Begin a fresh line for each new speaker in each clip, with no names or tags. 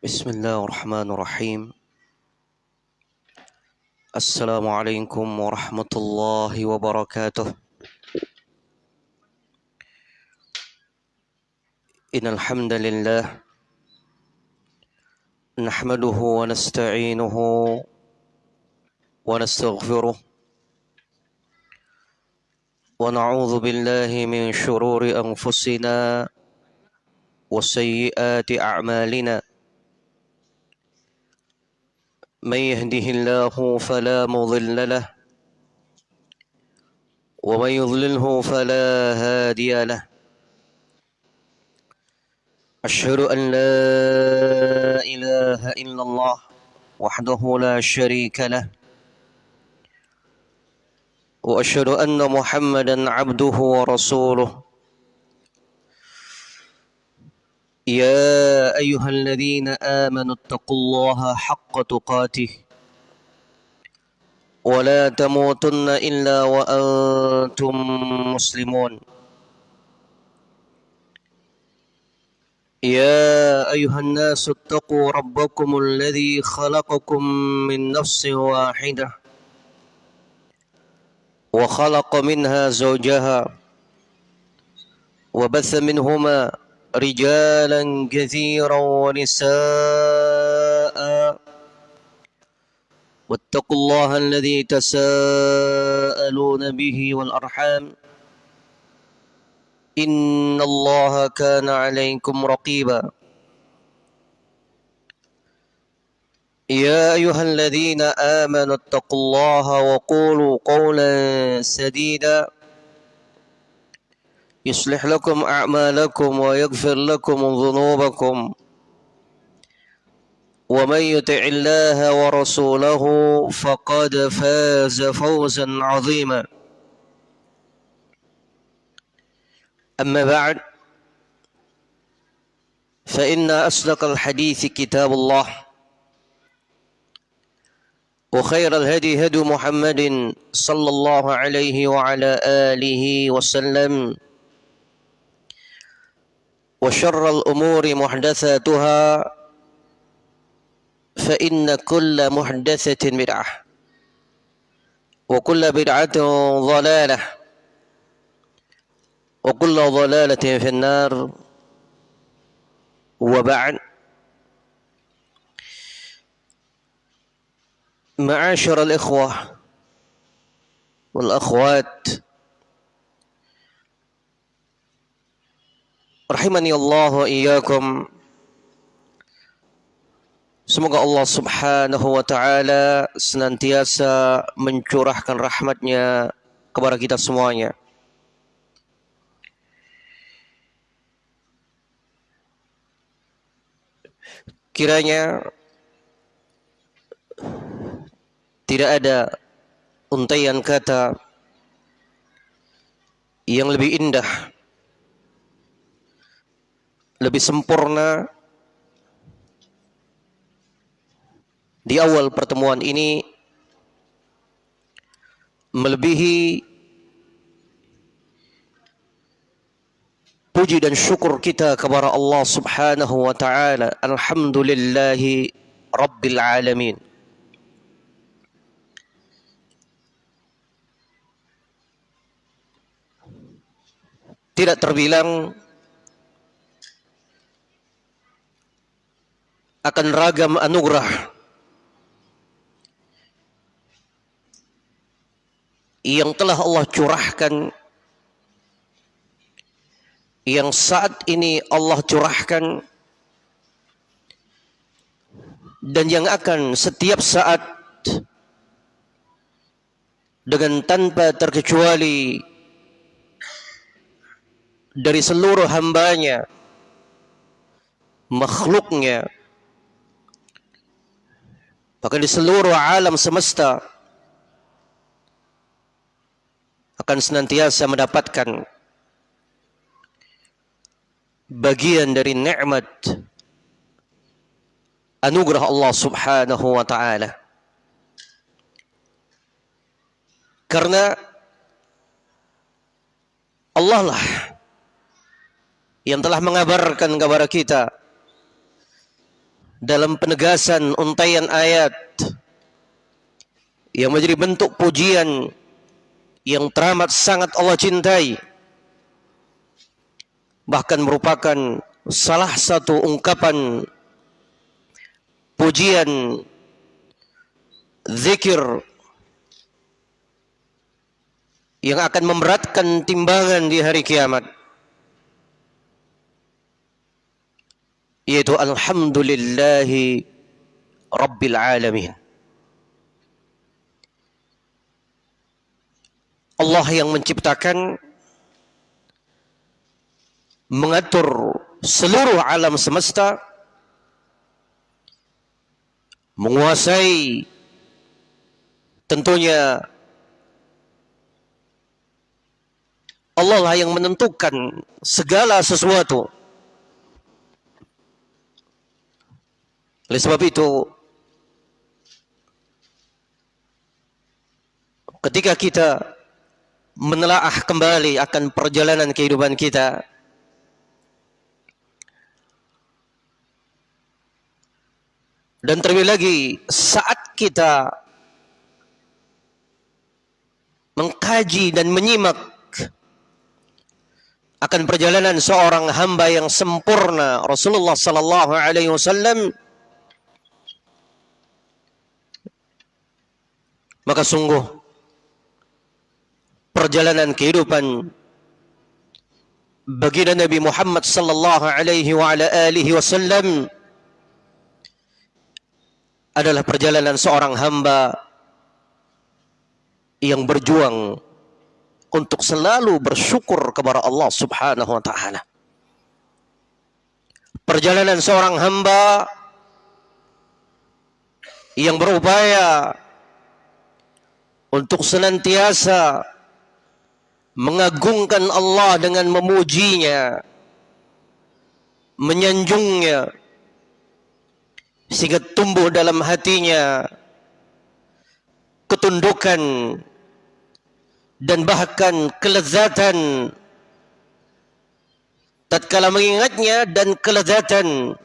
بسم الله الرحمن الرحيم. السلام عليكم ورحمة الله وبركاته. إن الحمد لله نحمده ونستعينه ونستغفره ونعوذ بالله من شرور أنفسنا وسيئات أعمالنا. من يهده الله فلا مضل له ومن يضلله فلا هادي له. أشهد أن لا إله إلا الله وحده لا شريك له وأشهد أن محمدا عبده ورسوله. يا أيها الذين آمنوا اتقوا الله حق تقاته ولا تموتن إلا وأنتم مسلمون. يا أيها الناس اتقوا ربكم الذي خلقكم من نفس واحدة وخلق منها زوجها وبث منهما رجالا كثيرا ونساء. واتقوا الله الذي تساءلون به والأرحام. إن الله كان عليكم رقيبا. يا أيها الذين آمنوا اتقوا الله وقولوا قولا سديدا. يصلح لكم أعمالكم ويغفر لكم ذنوبكم. ومن يطع الله ورسوله فقد فاز فوزا عظيما. أما بعد فإن أصدق الحديث كتاب الله وخير الهدي هدي محمد صلى الله عليه وعلى آله وسلم. وشر الأمور محدثاتها فإن كل محدثة بدعة وكل بدعة ضلالة وكل ضلالة في النار. وبعد معاشر الإخوة والأخوات Rahimani Allah wa iyyakum. Semoga Allah Subhanahu wa taala senantiasa mencurahkan rahmatnya kepada kita semuanya. Kiranya tidak ada untaian kata yang lebih indah lebih sempurna di awal pertemuan ini melebihi puji dan syukur kita kepada Allah Subhanahu wa taala. Alhamdulillahi rabbil alamin. Tidak terbilang akan ragam anugerah. Yang telah Allah curahkan yang saat ini Allah curahkan dan yang akan setiap saat dengan tanpa terkecuali dari seluruh hambanya makhluknya bahkan di seluruh alam semesta akan senantiasa mendapatkan bagian dari nikmat anugerah Allah Subhanahu wa taala. Karena Allah lah yang telah mengabarkan kepada kita dalam penegasan untaian ayat yang menjadi bentuk pujian yang teramat sangat Allah cintai bahkan merupakan salah satu ungkapan pujian zikir yang akan memberatkan timbangan di hari kiamat yaitu alhamdulillahi rabbil alamin. Allah yang menciptakan mengatur seluruh alam semesta menguasai tentunya Allah lah yang menentukan segala sesuatu oleh sebab itu ketika kita menelaah kembali akan perjalanan kehidupan kita dan terlebih lagi saat kita mengkaji dan menyimak akan perjalanan seorang hamba yang sempurna Rasulullah sallallahu alaihi wasallam maka sungguh perjalanan kehidupan baginda Nabi Muhammad sallallahu alaihi wa ala alihi wasallam adalah perjalanan seorang hamba yang berjuang untuk selalu bersyukur kepada Allah Subhanahu wa taala. Perjalanan seorang hamba yang berupaya untuk senantiasa mengagungkan Allah dengan memujinya, menyanjungnya, sehingga tumbuh dalam hatinya ketundukan dan bahkan kelezatan. Tatkala mengingatnya dan kelezatan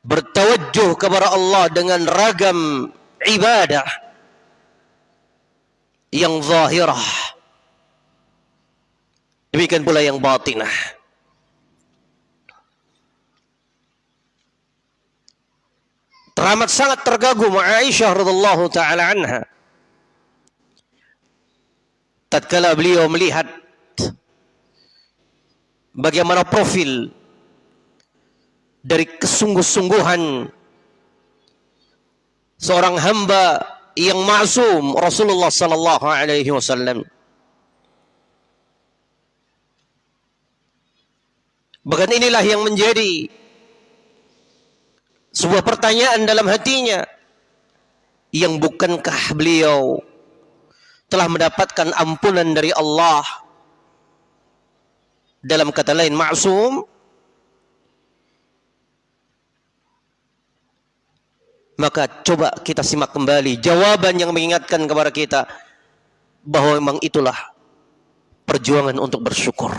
bertawajjuh kepada Allah dengan ragam ibadah yang zahirah Demikian pula yang batinah. Teramat sangat tergagum Aisyah radhiallahu taala anha. Tatkala beliau melihat bagaimana profil dari kesungguh-sungguhan seorang hamba yang maksum Rasulullah sallallahu alaihi wasallam. Bahkan inilah yang menjadi sebuah pertanyaan dalam hatinya. Yang bukankah beliau telah mendapatkan ampunan dari Allah dalam kata lain maksum maka coba kita simak kembali jawaban yang mengingatkan kepada kita bahwa memang itulah perjuangan untuk bersyukur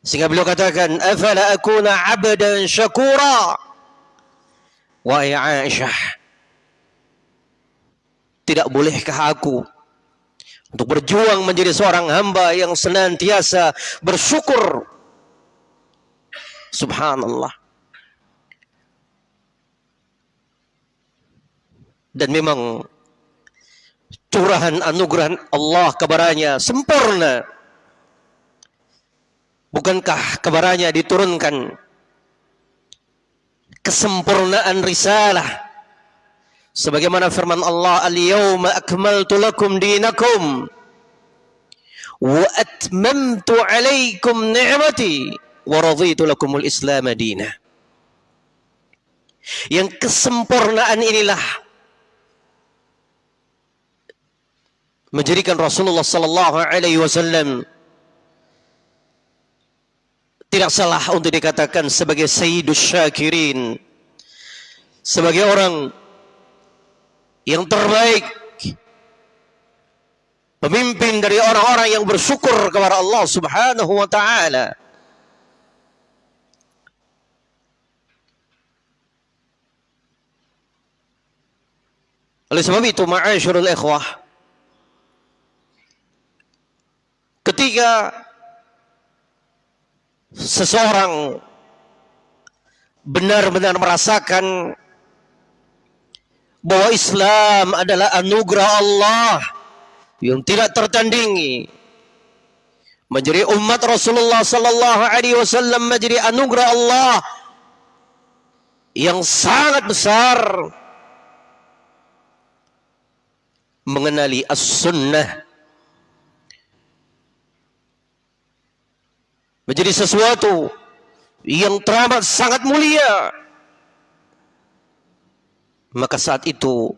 Sehingga beliau katakan, "Afala akuna 'abdan syakura?" Wahai Aisyah, tidak bolehkah aku untuk berjuang menjadi seorang hamba yang senantiasa bersyukur? Subhanallah. Dan memang curahan anugerah Allah kepadanya sempurna. Bukankah kebarannya diturunkan kesempurnaan risalah? Sebagaimana firman Allah al-yawma akmaltu lakum dinakum wa atmamtu alaikum ni'mati wa raditu lakumul islam dina. Yang kesempurnaan inilah menjadikan Rasulullah sallallahu alaihi wasallam tidak salah untuk dikatakan sebagai sayyidus syakirin sebagai orang yang terbaik pemimpin dari orang-orang yang bersyukur kepada Allah Subhanahu wa taala. Oleh sebab itu ma'asyurul ikhwah ketika seseorang benar-benar merasakan bahwa Islam adalah anugerah Allah yang tidak tertandingi menjadi umat Rasulullah sallallahu alaihi wasallam menjadi anugerah Allah yang sangat besar mengenali as-sunnah menjadi sesuatu yang teramat sangat mulia. Maka saat itu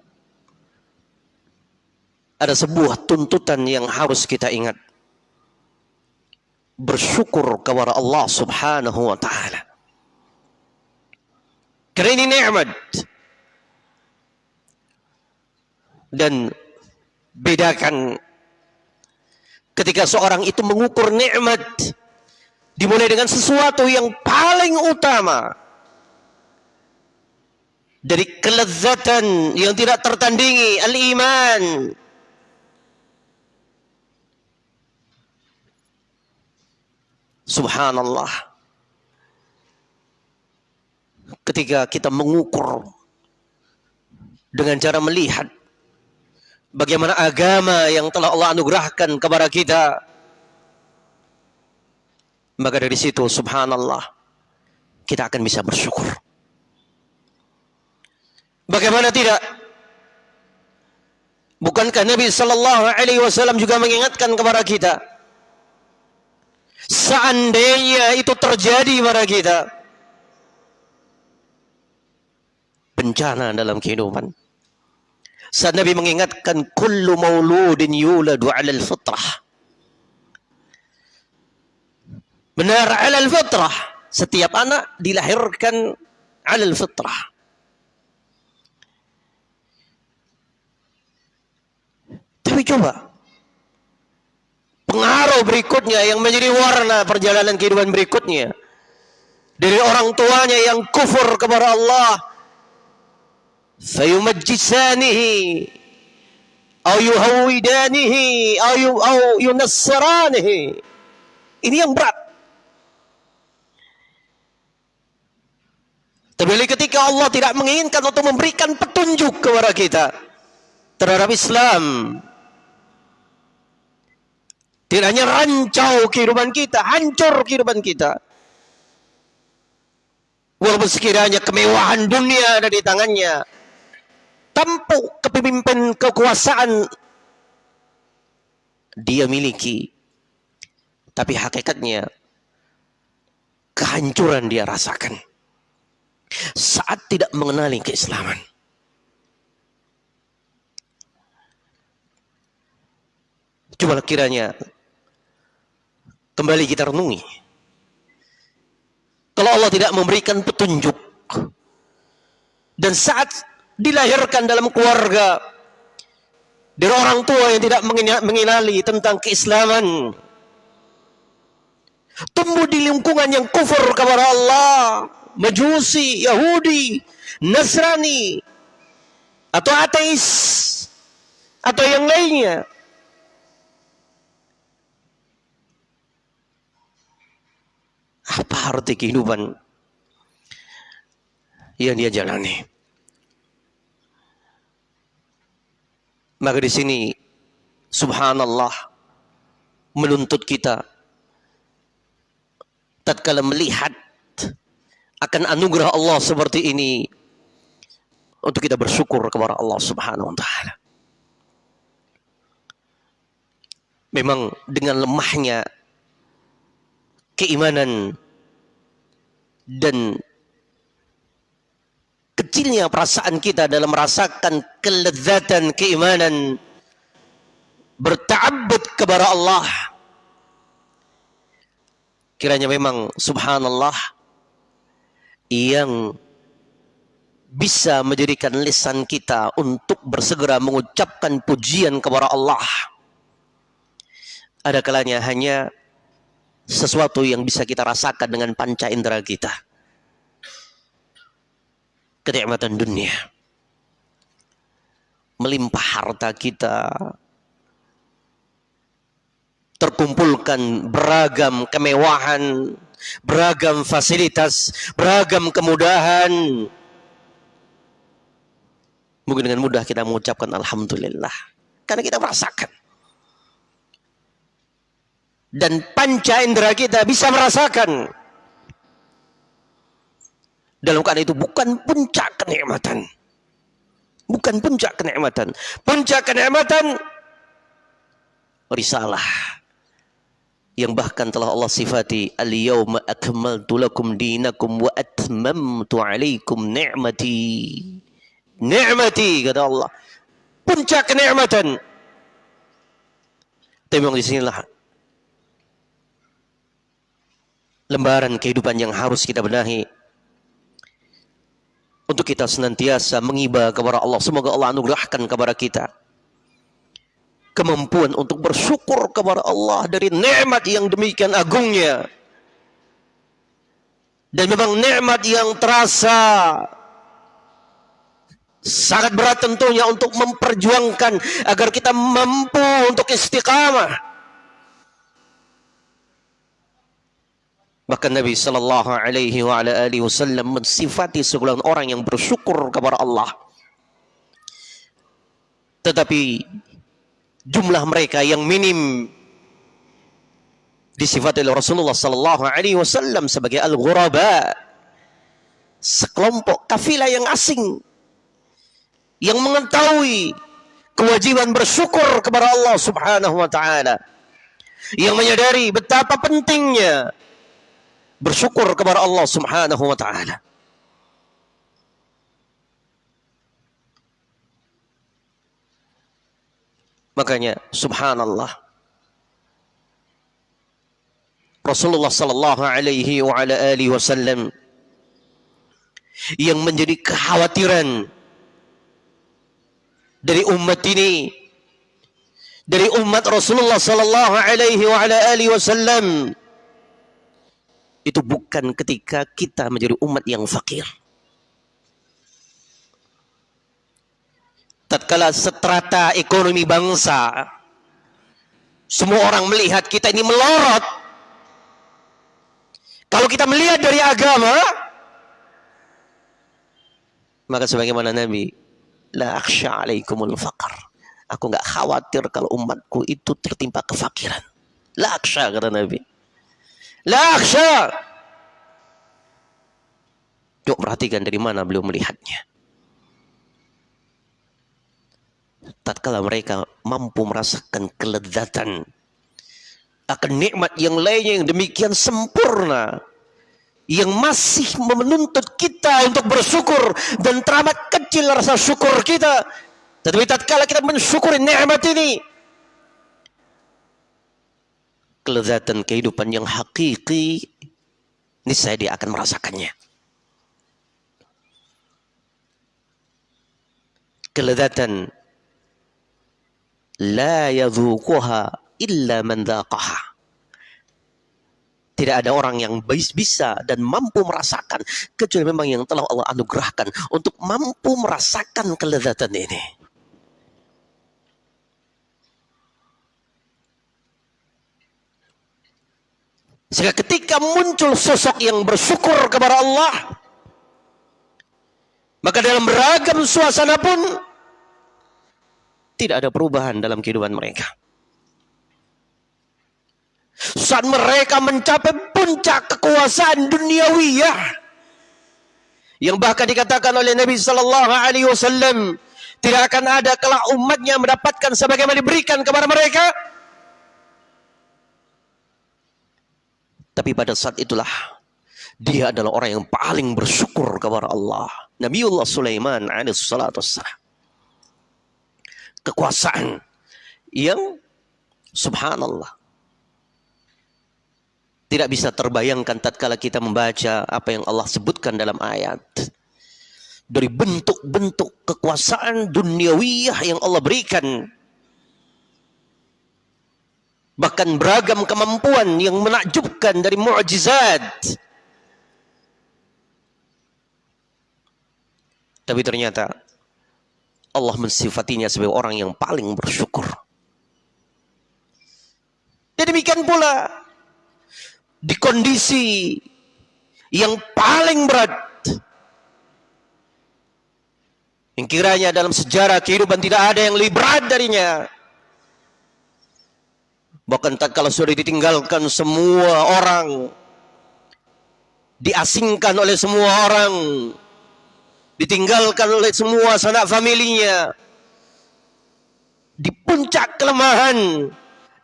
ada sebuah tuntutan yang harus kita ingat. Bersyukur kepada Allah subhanahu wa ta'ala. Karena ini nikmat. Dan bedakan ketika seorang itu mengukur nikmat dimulai dengan sesuatu yang paling utama. Dari kelezatan yang tidak tertandingi al-iman. Subhanallah. Ketika kita mengukur dengan cara melihat bagaimana agama yang telah Allah anugerahkan kepada kita maka dari situ subhanallah kita akan bisa bersyukur. Bagaimana tidak? Bukankah Nabi sallallahu alaihi wasallam juga mengingatkan kepada kita? Seandainya itu terjadi pada kita bencana dalam kehidupan. Saat Nabi mengingatkan kullu mauludin yuladu 'alal fitrah. Benar alal fitrah. Setiap anak dilahirkan alal fitrah. Tapi coba. Pengaruh berikutnya yang menjadi warna perjalanan kehidupan berikutnya. Dari orang tuanya yang kufur kepada Allah. Sayumajjisanihi. Au yuhawidanihi. Au yunassiranihi. Ini yang berat. Terlebih ketika Allah tidak menginginkan untuk memberikan petunjuk kepada kita terhadap Islam. Tidak hanya rancau kehidupan kita, hancur kehidupan kita. Walaupun sekiranya kemewahan dunia ada di tangannya, tampuk kepemimpin kekuasaan dia miliki tapi hakikatnya kehancuran dia rasakan saat tidak mengenali keislaman. Coba kiranya kembali kita renungi. Kalau Allah tidak memberikan petunjuk dan saat dilahirkan dalam keluarga dari orang tua yang tidak mengenali tentang keislaman tumbuh di lingkungan yang kufur kepada Allah majusi, Yahudi Nasrani atau ateis atau yang lainnya. Apa arti kehidupan yang dia jalani? Maka di sini subhanallah menuntut kita tatkala melihat akan anugerah Allah seperti ini untuk kita bersyukur kepada Allah Subhanahu wa taala. Memang dengan lemahnya keimanan dan kecilnya perasaan kita dalam merasakan kelezatan keimanan berta'abbud kepada Allah kiranya memang subhanallah yang bisa menjadikan lisan kita untuk bersegera mengucapkan pujian kepada Allah. Ada kalanya hanya sesuatu yang bisa kita rasakan dengan panca indera kita. Kenikmatan dunia. melimpah harta kita, terkumpulkan beragam kemewahan, beragam fasilitas, beragam kemudahan. Mungkin dengan mudah kita mengucapkan Alhamdulillah. Karena kita merasakan. Dan panca indera kita bisa merasakan. Dalam keadaan itu bukan puncak kenikmatan. Bukan puncak kenikmatan. Puncak kenikmatan risalah yang bahkan telah Allah sifati al-yawma akmaltu lakum dinakum wa atmamtu alaikum ni'mati. Ni'mati kata Allah. Puncak kenikmatan. Tapi di sinilah lembaran kehidupan yang harus kita benahi. Untuk kita senantiasa mengiba kepada Allah. Semoga Allah anugerahkan kepada kita kemampuan untuk bersyukur kepada Allah dari nikmat yang demikian agungnya. Dan memang nikmat yang terasa sangat berat tentunya untuk memperjuangkan agar kita mampu untuk istiqamah. Bahkan Nabi Sallallahu Alaihi Wasallam mensifati segolongan orang yang bersyukur kepada Allah. Tetapi jumlah mereka yang minim disifati oleh Rasulullah sallallahu alaihi wasallam sebagai al-ghuraba sekelompok kafilah yang asing yang mengetahui kewajiban bersyukur kepada Allah Subhanahu wa taala yang menyadari betapa pentingnya bersyukur kepada Allah Subhanahu wa taala Makanya subhanallah. Rasulullah sallallahu alaihi wa ala alihi wasallam yang menjadi kekhawatiran dari umat ini dari umat Rasulullah sallallahu alaihi wa ala alihi wasallam itu bukan ketika kita menjadi umat yang fakir tatkala setrata ekonomi bangsa semua orang melihat kita ini melorot. Kalau kita melihat dari agama maka sebagaimana Nabi la akhsha alaikumul faqar aku nggak khawatir kalau umatku itu tertimpa kefakiran. La akhsha kata Nabi. La akhsha. Coba perhatikan dari mana beliau melihatnya tatkala mereka mampu merasakan kelezatan akan nikmat yang lainnya yang demikian sempurna yang masih menuntut kita untuk bersyukur dan teramat kecil rasa syukur kita. Tetapi tatkala kita mensyukuri nikmat ini kelezatan kehidupan yang hakiki ini saya dia akan merasakannya. Kelezatan la yadhuquha illa man dhaqaha. Tidak ada orang yang bisa dan mampu merasakan kecuali memang yang telah Allah anugerahkan untuk mampu merasakan kelezatan ini. Sehingga ketika muncul sosok yang bersyukur kepada Allah, maka dalam beragam suasana pun tidak ada perubahan dalam kehidupan mereka. Saat mereka mencapai puncak kekuasaan duniawiyah yang bahkan dikatakan oleh Nabi sallallahu alaihi wasallam tidak akan ada kelak umatnya mendapatkan sebagaimana diberikan kepada mereka. Tapi pada saat itulah dia adalah orang yang paling bersyukur kepada Allah. Nabiullah Sulaiman alaihi kekuasaan yang subhanallah. Tidak bisa terbayangkan tatkala kita membaca apa yang Allah sebutkan dalam ayat. Dari bentuk-bentuk kekuasaan duniawiyah yang Allah berikan. Bahkan beragam kemampuan yang menakjubkan dari mukjizat. Tapi ternyata Allah mensifatinya sebagai orang yang paling bersyukur. Dan demikian pula di kondisi yang paling berat yang kiranya dalam sejarah kehidupan tidak ada yang lebih berat darinya bahkan tak kalau sudah ditinggalkan semua orang diasingkan oleh semua orang ditinggalkan oleh semua sanak familinya. Di puncak kelemahan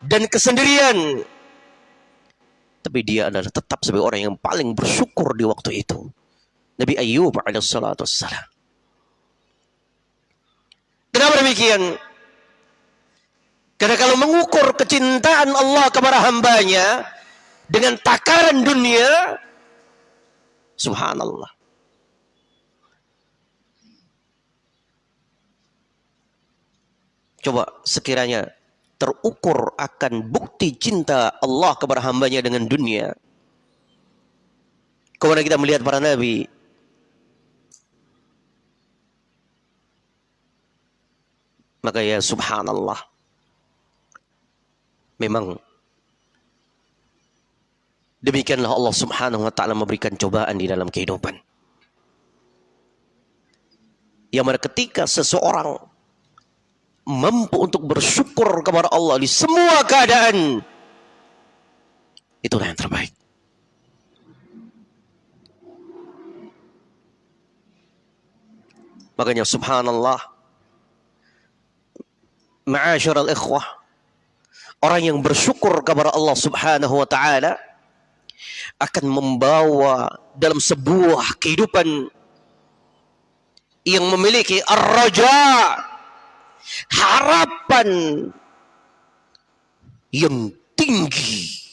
dan kesendirian. Tapi dia adalah tetap sebagai orang yang paling bersyukur di waktu itu. Nabi Ayub alaihissalatu wassalam. Kenapa demikian? Karena kalau mengukur kecintaan Allah kepada hambanya dengan takaran dunia subhanallah Coba sekiranya terukur akan bukti cinta Allah kepada hambanya dengan dunia. Kemudian kita melihat para nabi. Maka ya subhanallah. Memang demikianlah Allah subhanahu wa ta'ala memberikan cobaan di dalam kehidupan. Yang mana ketika seseorang mampu untuk bersyukur kepada Allah di semua keadaan. Itulah yang terbaik. Makanya subhanallah. Ma'asyiral ikhwah. Orang yang bersyukur kepada Allah subhanahu wa ta'ala akan membawa dalam sebuah kehidupan yang memiliki ar-raja' harapan yang tinggi.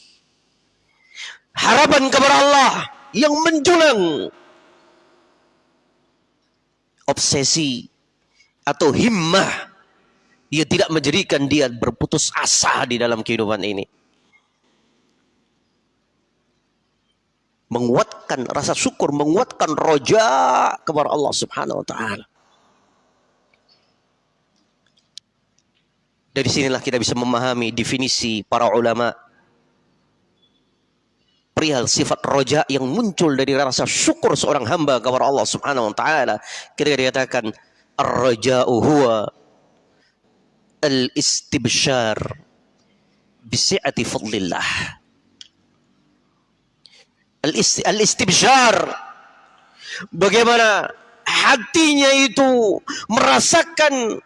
Harapan kepada Allah yang menjulang. Obsesi atau himmah ia tidak menjadikan dia berputus asa di dalam kehidupan ini. Menguatkan rasa syukur menguatkan roja kepada Allah Subhanahu wa taala Dari sinilah kita bisa memahami definisi para ulama perihal sifat roja yang muncul dari rasa syukur seorang hamba kepada Allah Subhanahu wa taala. Kita dikatakan ar-raja'u huwa al-istibsyar bisi'ati fadlillah. Al-istibsyar bagaimana hatinya itu merasakan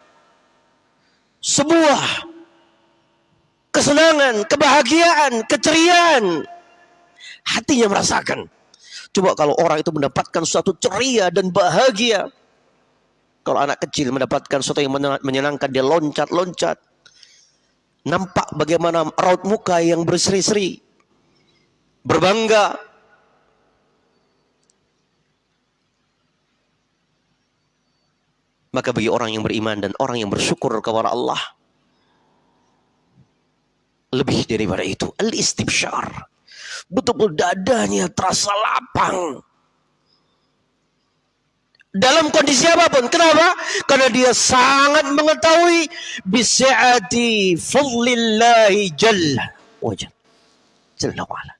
sebuah kesenangan, kebahagiaan, keceriaan. Hatinya merasakan. Coba kalau orang itu mendapatkan suatu ceria dan bahagia. Kalau anak kecil mendapatkan sesuatu yang menyenangkan, dia loncat-loncat. Nampak bagaimana raut muka yang berseri-seri. Berbangga. Maka bagi orang yang beriman dan orang yang bersyukur kepada Allah, lebih daripada itu, al-istibsyar. Betul-betul dadanya terasa lapang. Dalam kondisi apa pun. Kenapa? Karena dia sangat mengetahui bisi'ati fadlillahi jalla wajal. Jalla wa'ala.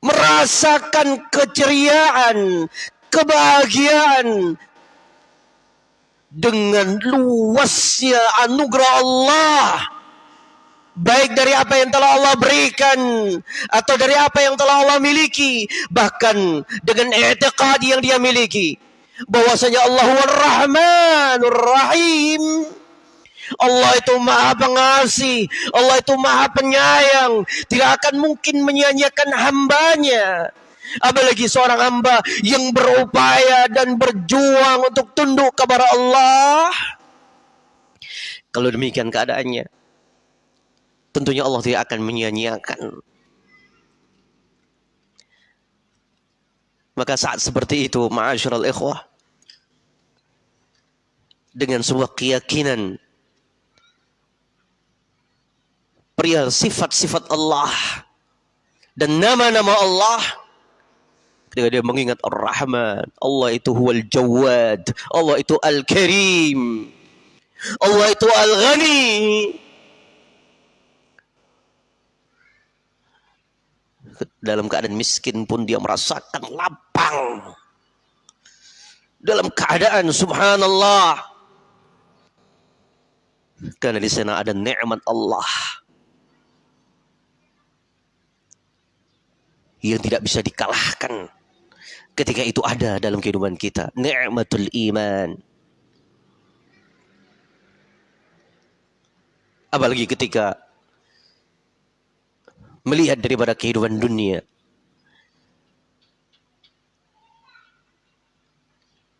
Merasakan keceriaan, kebahagiaan dengan luasnya anugerah Allah. Baik dari apa yang telah Allah berikan atau dari apa yang telah Allah miliki bahkan dengan i'tiqad yang dia miliki. Bahwasanya Allah Rahmanur Rahim. Allah itu maha pengasih Allah itu maha penyayang. Tidak akan mungkin menyanyiakan hambanya apalagi seorang hamba yang berupaya dan berjuang untuk tunduk kepada Allah. Kalau demikian keadaannya, tentunya Allah tidak akan menyia-nyiakan. Maka saat seperti itu, ma'asyiral ikhwah, dengan sebuah keyakinan perihal sifat-sifat Allah dan nama-nama Allah Ketika dia mengingat Ar-Rahman, Allah itu huwal Jawad, Allah itu Al-Karim, Allah itu Al-Ghani. Dalam keadaan miskin pun dia merasakan lapang. Dalam keadaan subhanallah. Karena di sana ada nikmat Allah. Yang tidak bisa dikalahkan. Ketika itu ada dalam kehidupan kita. Ni'matul iman. Apalagi ketika melihat daripada kehidupan dunia.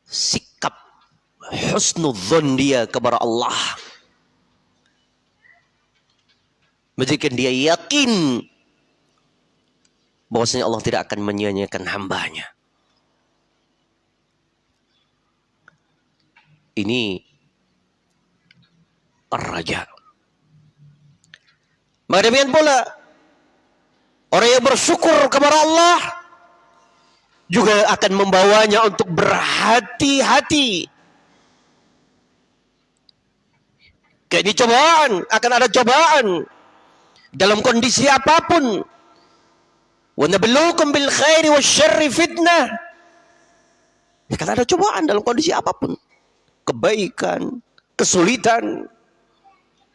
Sikap husnudzon dia kepada Allah. Menjadikan dia yakin bahwasanya Allah tidak akan menyia-nyiakan hambanya. Ini raja. Maka demikian pula Orang yang bersyukur kepada Allah juga akan membawanya untuk berhati-hati. Kayak ini cobaan, akan ada cobaan dalam kondisi apa pun. Wa nabluukum bil khairi wasyarri fitnah. Akan ada cobaan dalam kondisi apa pun. Kebaikan, kesulitan,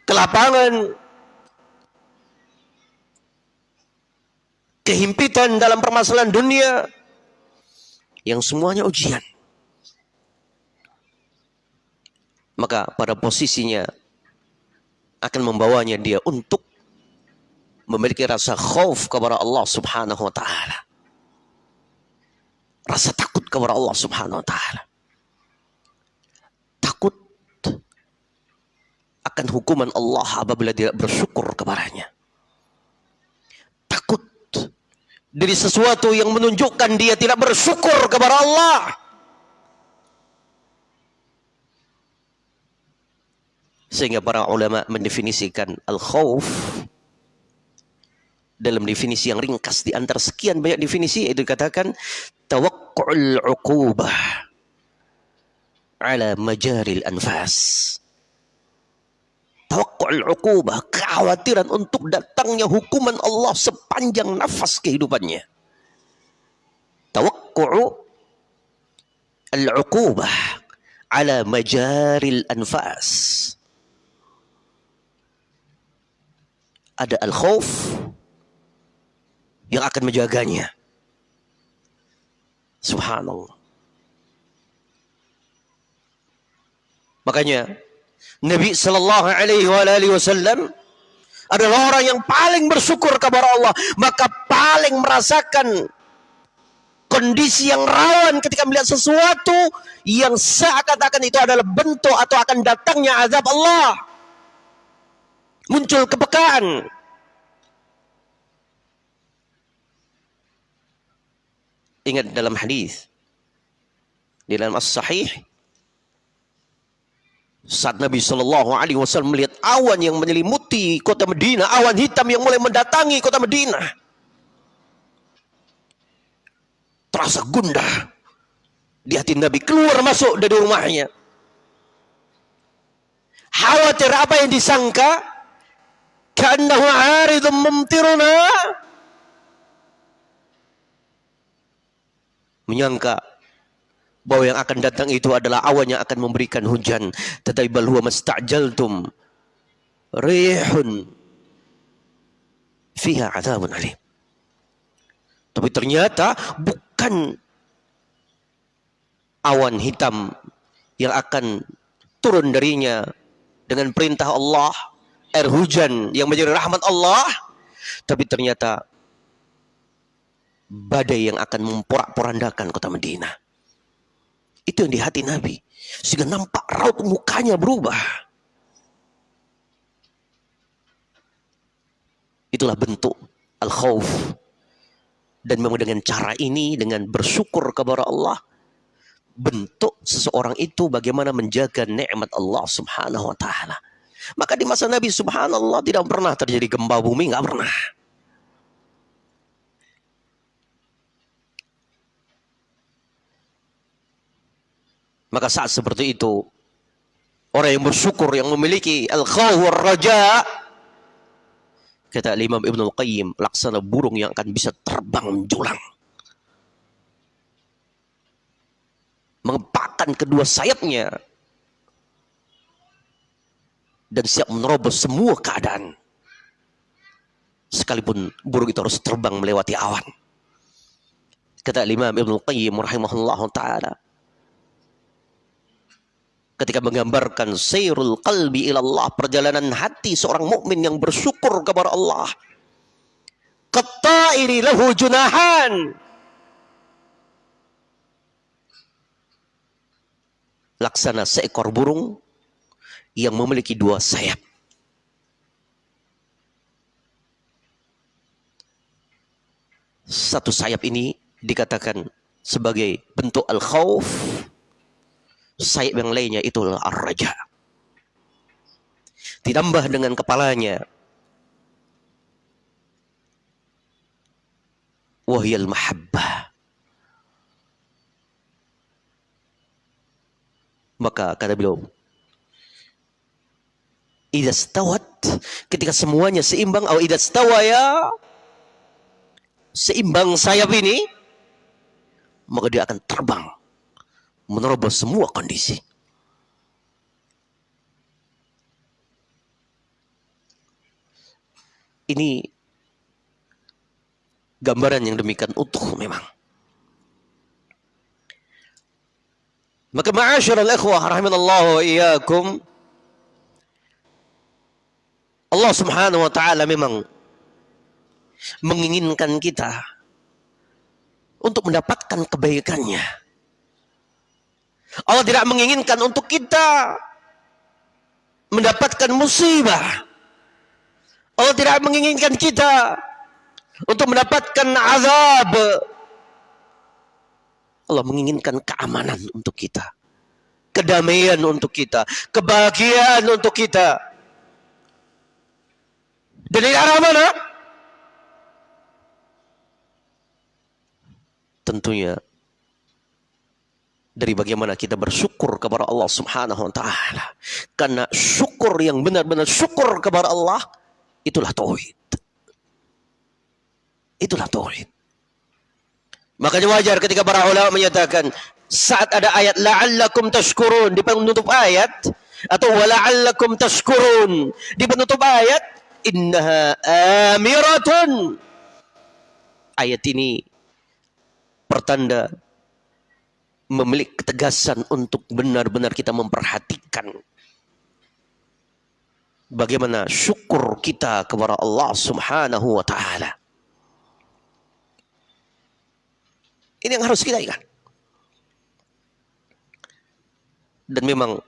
kelapangan, kehimpitan dalam permasalahan dunia yang semuanya ujian. Maka pada posisinya akan membawanya dia untuk memiliki rasa khauf kepada Allah Subhanahu wa taala. Rasa takut kepada Allah Subhanahu wa taala. Takut akan hukuman Allah apabila dia bersyukur kepadanya. Takut dari sesuatu yang menunjukkan dia tidak bersyukur kepada Allah. Sehingga para ulama mendefinisikan al-khawf dalam definisi yang ringkas di antara sekian banyak definisi itu dikatakan tawakku'ul uqubah ala majaril anfas tawakkul uqubah, kekhawatiran untuk datangnya hukuman Allah sepanjang nafas kehidupannya. Tawakkul al-uqubah ala majaril anfas. Ada al-khauf yang akan menjaganya. Subhanallah. Makanya Nabi Shallallahu Alaihi Wasallam adalah orang yang paling bersyukur kepada Allah, maka paling merasakan kondisi yang rawan ketika melihat sesuatu yang seakan-akan itu adalah bentuk atau akan datangnya azab Allah. Muncul kepekaan. Ingat dalam hadis di dalam as-sahih saat Nabi Shallallahu Alaihi Wasallam melihat awan yang menyelimuti kota Medina, awan hitam yang mulai mendatangi kota Medina, terasa gundah di hati Nabi keluar masuk dari rumahnya. Khawatir apa yang disangka? Karena aridun mumtiruna. Menyangka bahwa yang akan datang itu adalah awan yang akan memberikan hujan. Tetapi bal huwa mastajaltum rihun fiha adzabun alim. Tapi ternyata bukan awan hitam yang akan turun darinya dengan perintah Allah air hujan yang menjadi rahmat Allah tapi ternyata badai yang akan memporak-porandakan kota Madinah itu yang di hati Nabi. Sehingga nampak raut mukanya berubah. Itulah bentuk al-khawf. Dan memang dengan cara ini, dengan bersyukur kepada Allah, bentuk seseorang itu bagaimana menjaga nikmat Allah subhanahu wa ta'ala. Maka di masa Nabi subhanallah tidak pernah terjadi gempa bumi, nggak pernah. Maka saat seperti itu, orang yang bersyukur yang memiliki al-khawf raja kata Imam Ibnu Qayyim laksana burung yang akan bisa terbang menjulang mengepakkan kedua sayapnya. Dan siap menerobos semua keadaan. Sekalipun burung itu harus terbang melewati awan. Kata Imam Ibnu Qayyim rahimahullah taala ketika menggambarkan sayrul qalbi ilallah perjalanan hati seorang mukmin yang bersyukur kepada Allah. Qatta'iri lahu junahan. Laksana seekor burung yang memiliki dua sayap. Satu sayap ini dikatakan sebagai bentuk al-khawf sayap yang lainnya itu ar-raja. Ditambah dengan kepalanya. Wahyal mahabbah. Maka kata beliau, Ida stawat ketika semuanya seimbang atau ida stawaya seimbang sayap ini maka dia akan terbang menerobos semua kondisi. Ini gambaran yang demikian utuh memang. Maka ma'asyiral ikhwah rahimanallahu wa Allah Subhanahu wa taala memang menginginkan kita untuk mendapatkan kebaikannya. Allah tidak menginginkan untuk kita mendapatkan musibah. Allah tidak menginginkan kita untuk mendapatkan azab. Allah menginginkan keamanan untuk kita. Kedamaian untuk kita. Kebahagiaan untuk kita. Dari arah mana? Tentunya dari bagaimana kita bersyukur kepada Allah Subhanahu wa taala. Karena syukur yang benar-benar syukur kepada Allah itulah tauhid. Itulah tauhid. Makanya wajar ketika para ulama menyatakan saat ada ayat la'allakum tashkurun di penutup ayat atau wala'allakum tashkurun di penutup ayat innaha amiratun ayat ini pertanda memiliki ketegasan untuk benar-benar kita memperhatikan bagaimana syukur kita kepada Allah Subhanahu wa taala. Ini yang harus kita ingat. Dan memang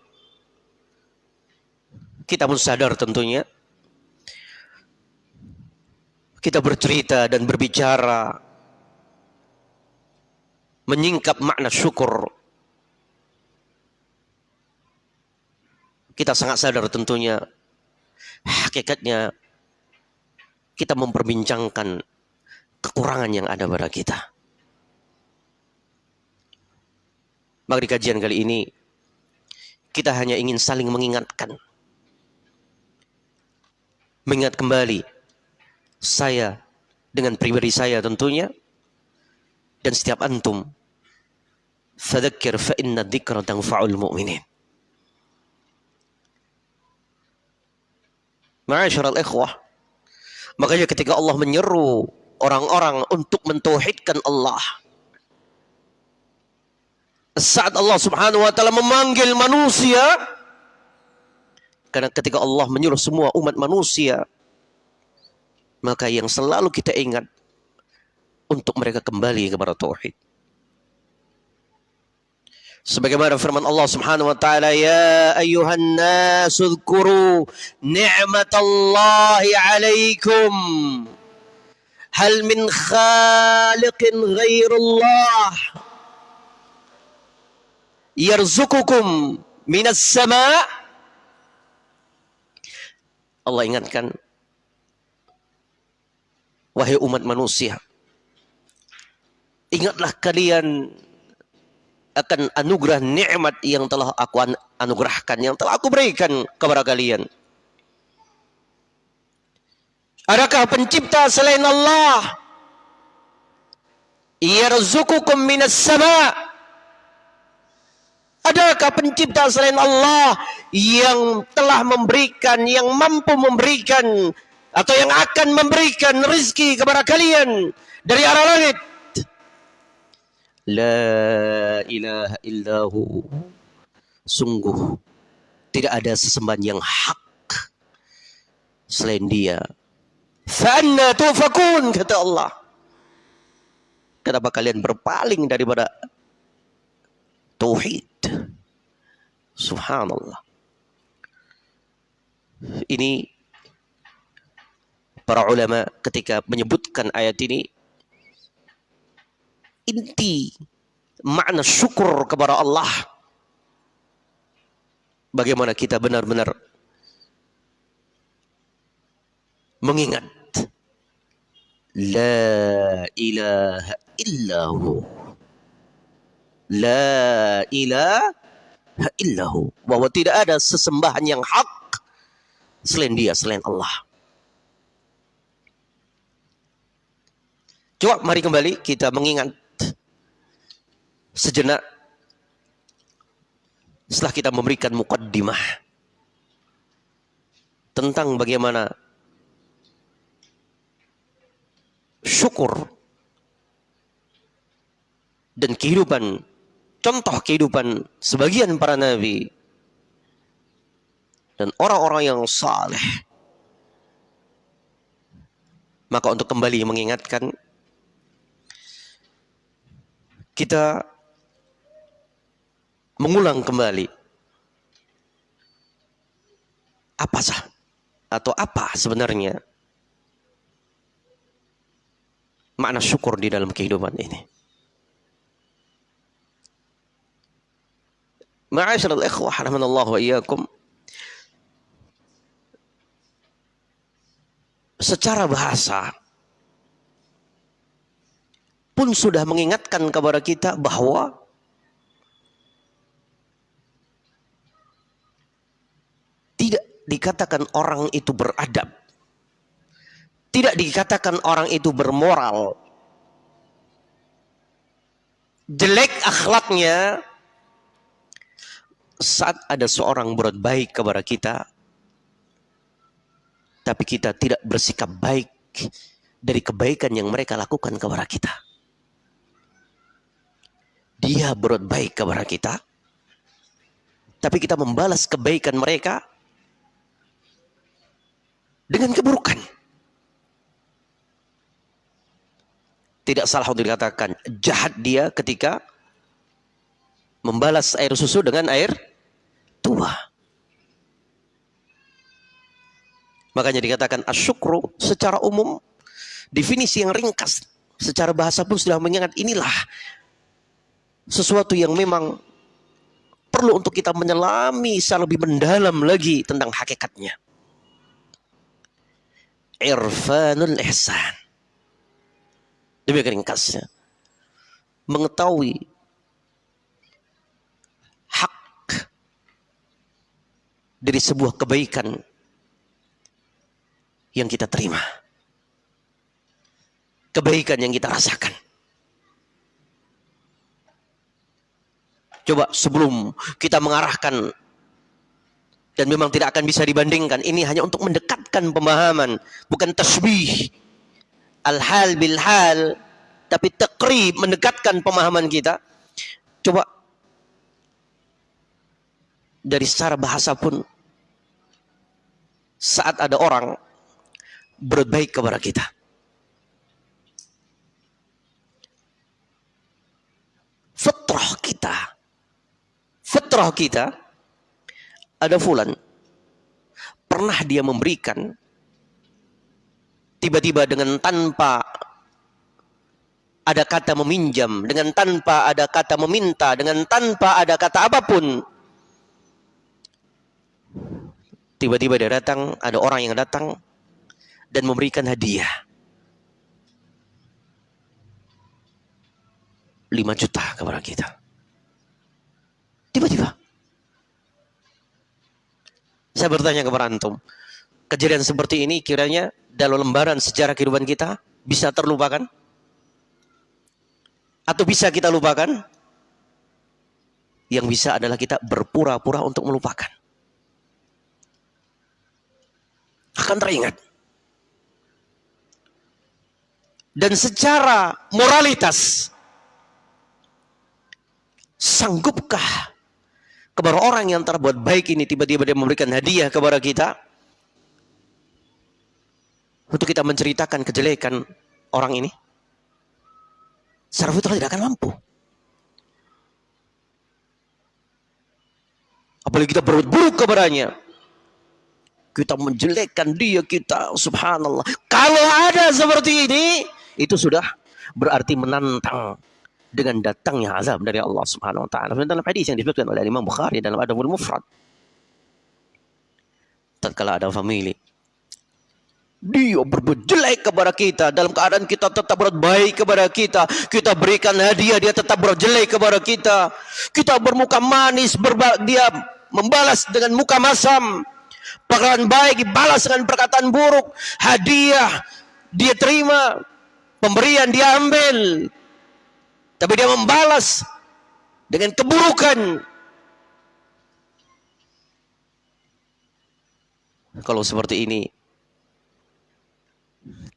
kita pun sadar tentunya kita bercerita dan berbicara menyingkap makna syukur. Kita sangat sadar tentunya hakikatnya kita memperbincangkan kekurangan yang ada pada kita. Maka di kajian kali ini kita hanya ingin saling mengingatkan. Mengingat kembali saya dengan pribadi saya tentunya dan setiap antum fadzakir fa inna dzikra tanfa'ul mu'minin. Ma'asyiral ikhwah. Makanya ketika Allah menyeru orang-orang untuk mentauhidkan Allah. Saat Allah Subhanahu wa taala memanggil manusia karena ketika Allah menyuruh semua umat manusia maka yang selalu kita ingat untuk mereka kembali kepada tauhid. Sebagaimana firman Allah Subhanahu wa taala, "Ya ayyuhan nas dzkuru ni'matallahi 'alaikum. Hal min khaliqin ghairullah yarzuqukum minas sama?" Allah ingatkan wahai umat manusia ingatlah kalian akan anugerah nikmat yang telah aku anugerahkan, yang telah aku berikan kepada kalian. Adakah pencipta selain Allah? Yarzuqukum minas sama' Adakah pencipta selain Allah yang telah memberikan, yang mampu memberikan atau yang akan memberikan rezeki kepada kalian dari arah langit? La ilaha illahu. Sungguh tidak ada sesembahan yang hak selain dia. Fa'anna tufakun kata Allah. Kenapa kalian berpaling daripada tauhid? Subhanallah. Ini para ulama ketika menyebutkan ayat ini inti makna syukur kepada Allah. Bagaimana kita benar-benar mengingat La ilaha illahu La ilaha illahu bahwa tidak ada sesembahan yang hak selain dia, selain Allah. Coba mari kembali kita mengingat sejenak setelah kita memberikan mukaddimah tentang bagaimana syukur dan kehidupan contoh kehidupan sebagian para nabi dan orang-orang yang saleh. Maka untuk kembali mengingatkan kita mengulang kembali apa sah atau apa sebenarnya makna syukur di dalam kehidupan ini. Ma'asyiral ikhwah rahimanallahu wa iyyakum. Secara bahasa pun sudah mengingatkan kepada kita bahwa tidak dikatakan orang itu beradab. Tidak dikatakan orang itu bermoral. Jelek akhlaknya saat ada seorang berbuat baik kepada kita, tapi kita tidak bersikap baik dari kebaikan yang mereka lakukan kepada kita. Dia berbuat baik kepada kita, tapi kita membalas kebaikan mereka dengan keburukan. Tidak salah untuk dikatakan jahat dia ketika membalas air susu dengan air tua. Makanya dikatakan asyukru secara umum definisi yang ringkas secara bahasa pun sudah mengingat inilah sesuatu yang memang perlu untuk kita menyelami secara lebih mendalam lagi tentang hakikatnya irfanul ihsan. Demikian ringkasnya. Mengetahui hak dari sebuah kebaikan yang kita terima. Kebaikan yang kita rasakan. Coba sebelum kita mengarahkan dan memang tidak akan bisa dibandingkan. Ini hanya untuk mendekatkan pemahaman, bukan tasbih. Al-hal bil hal, tapi takrib mendekatkan pemahaman kita. Coba dari secara bahasa pun saat ada orang berbaik kepada kita. Fitrah kita. Fitrah kita ada fulan pernah dia memberikan tiba-tiba dengan tanpa ada kata meminjam, dengan tanpa ada kata meminta, dengan tanpa ada kata apa pun. Tiba-tiba dia datang, ada orang yang datang dan memberikan hadiah. 5 juta kepada kita. Saya bertanya kepada antum, kejadian seperti ini kiranya dalam lembaran sejarah kehidupan kita bisa terlupakan? Atau bisa kita lupakan? Yang bisa adalah kita berpura-pura untuk melupakan. Akan teringat. Dan secara moralitas, sanggupkah kepada orang yang terbuat baik ini tiba-tiba dia memberikan hadiah kepada kita. Untuk kita menceritakan kejelekan orang ini. Secara fitrah tidak akan mampu. Apalagi kita berbuat buruk kepadanya. Kita menjelekkan dia kita subhanallah. Kalau ada seperti ini itu sudah berarti menantang dengan datangnya azab dari Allah Subhanahu wa taala. Dalam hadis yang disebutkan oleh Imam Bukhari dalam Adabul Mufrad. Tatkala ada famili dia berbuat jelek kepada kita dalam keadaan kita tetap berbuat baik kepada kita kita berikan hadiah dia tetap berbuat jelek kepada kita kita bermuka manis berba dia membalas dengan muka masam perkataan baik dibalas dengan perkataan buruk hadiah dia terima pemberian dia ambil tapi dia membalas dengan keburukan. Kalau seperti ini,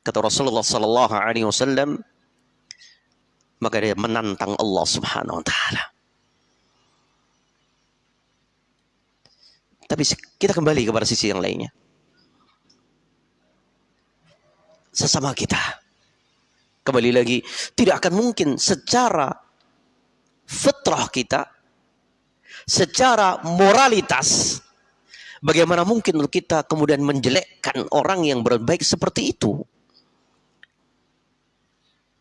kata Rasulullah Sallallahu Alaihi Wasallam, maka dia menantang Allah Subhanahu Wa Taala. Tapi kita kembali kepada sisi yang lainnya. Sesama kita kembali lagi tidak akan mungkin secara fitrah kita secara moralitas bagaimana mungkin kita kemudian menjelekkan orang yang berbaik seperti itu?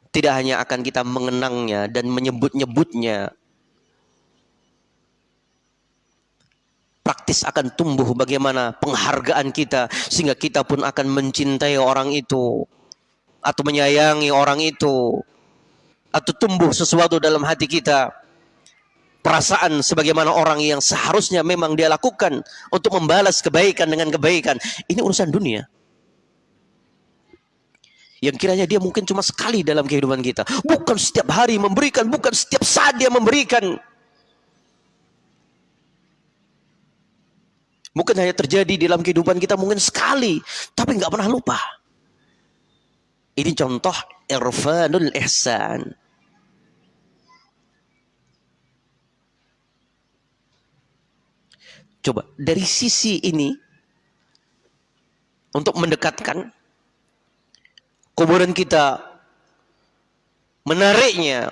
Tidak hanya akan kita mengenangnya dan menyebut-nyebutnya praktis akan tumbuh bagaimana penghargaan kita sehingga kita pun akan mencintai orang itu atau menyayangi orang itu atau tumbuh sesuatu dalam hati kita perasaan sebagaimana orang yang seharusnya memang dia lakukan untuk membalas kebaikan dengan kebaikan ini urusan dunia. Yang kiranya dia mungkin cuma sekali dalam kehidupan kita. Bukan setiap hari memberikan bukan setiap saat dia memberikan. Mungkin hanya terjadi dalam kehidupan kita mungkin sekali tapi nggak pernah lupa ini contoh irfanul ihsan. Coba dari sisi ini untuk mendekatkan kemudian kita menariknya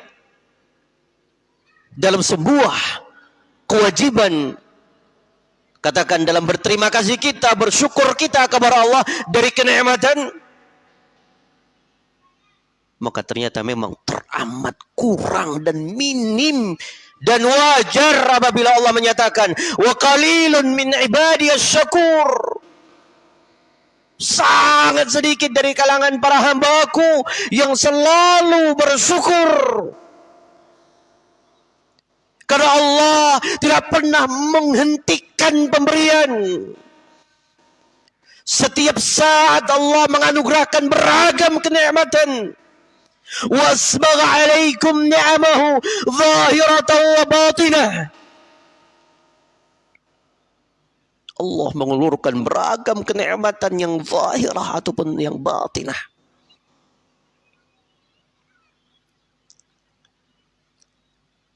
dalam sebuah kewajiban katakan dalam berterima kasih kita bersyukur kita kepada Allah dari kenikmatan maka ternyata memang teramat kurang dan minim dan wajar apabila Allah menyatakan wa qalilun min ibadiyas syakur. Sangat sedikit dari kalangan para hambaku yang selalu bersyukur. Karena Allah tidak pernah menghentikan pemberian. Setiap saat Allah menganugerahkan beragam kenikmatan واسبغ عليكم نعمه ظاهرة وباطنة Allah mengulurkan beragam kenikmatan yang zahirah ataupun yang batinah.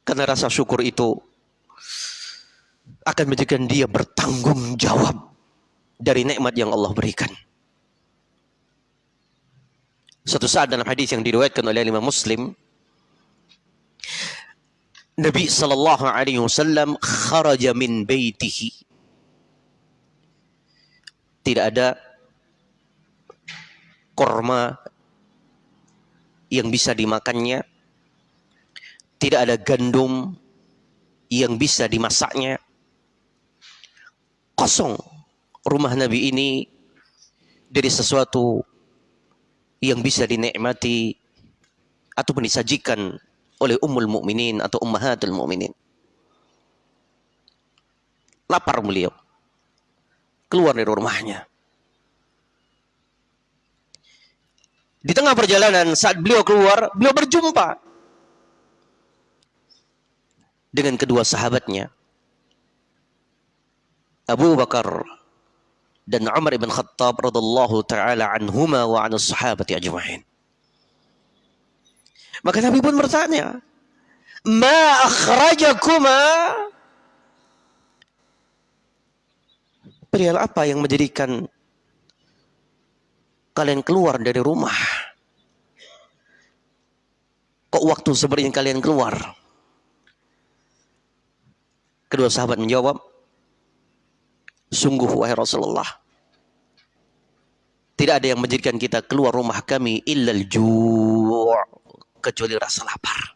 Karena rasa syukur itu akan menjadikan dia bertanggung jawab dari nikmat yang Allah berikan. Suatu saat dalam hadis yang diriwayatkan oleh Imam Muslim, Nabi sallallahu alaihi wasallam kharaja min baitihi. Tidak ada korma yang bisa dimakannya. Tidak ada gandum yang bisa dimasaknya. Kosong rumah Nabi ini dari sesuatu yang bisa dinikmati ataupun disajikan oleh ummul mukminin atau ummahatul mukminin. Lapar beliau. keluar dari rumahnya. Di tengah perjalanan saat beliau keluar, beliau berjumpa dengan kedua sahabatnya. Abu Bakar dan Umar ibn Khattab radhiyallahu taala anhuma wa an sahabati ajma'in. Maka Nabi pun bertanya, "Ma akhrajakuma?" Perihal apa yang menjadikan kalian keluar dari rumah? Kok waktu sebenarnya kalian keluar? Kedua sahabat menjawab, Sungguh wahai Rasulullah, tidak ada yang menjadikan kita keluar rumah kami illal ju' kecuali rasa lapar.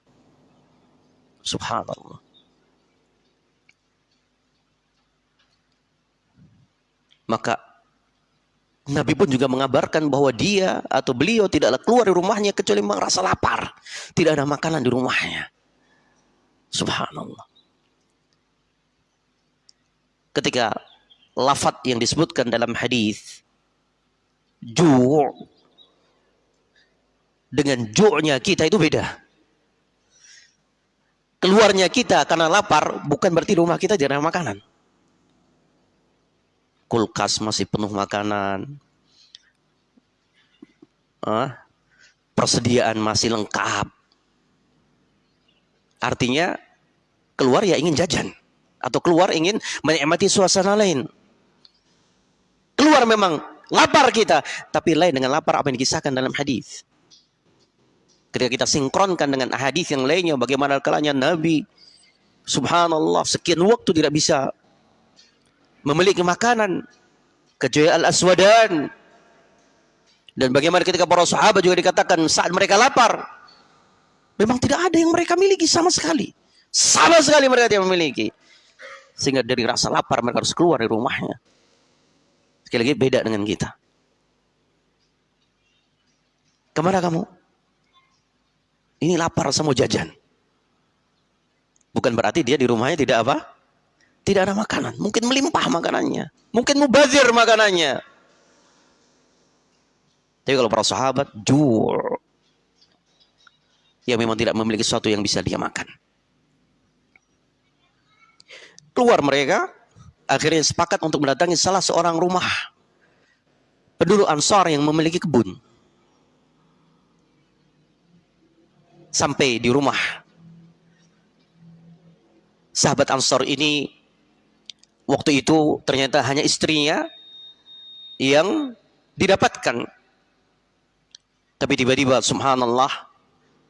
Subhanallah. Maka Nabi pun juga mengabarkan bahwa dia atau beliau tidaklah keluar dari rumahnya kecuali merasa lapar. Tidak ada makanan di rumahnya. Subhanallah. Ketika lafat yang disebutkan dalam hadis ju' dengan ju'nya kita itu beda. Keluarnya kita karena lapar bukan berarti rumah kita jarang makanan kulkas masih penuh makanan, ah, persediaan masih lengkap. Artinya keluar ya ingin jajan atau keluar ingin menikmati suasana lain. Keluar memang lapar kita, tapi lain dengan lapar apa yang dikisahkan dalam hadis. Ketika kita sinkronkan dengan hadis yang lainnya, bagaimana kalanya Nabi, Subhanallah, sekian waktu tidak bisa memiliki makanan kecuali al-aswadan. Dan bagaimana ketika para sahabat juga dikatakan saat mereka lapar memang tidak ada yang mereka miliki sama sekali. Sama sekali mereka tidak memiliki. Sehingga dari rasa lapar mereka harus keluar dari rumahnya sekali lagi beda dengan kita ke mana kamu ini lapar semua jajan bukan berarti dia di rumahnya tidak apa tidak ada makanan. Mungkin melimpah makanannya. Mungkin mubazir makanannya. Tapi kalau para sahabat, jur. Ya memang tidak memiliki sesuatu yang bisa dia makan. Keluar mereka, akhirnya sepakat untuk mendatangi salah seorang rumah. Penduduk Ansar yang memiliki kebun. Sampai di rumah. Sahabat Ansar ini waktu itu ternyata hanya istrinya yang didapatkan. Tapi tiba-tiba subhanallah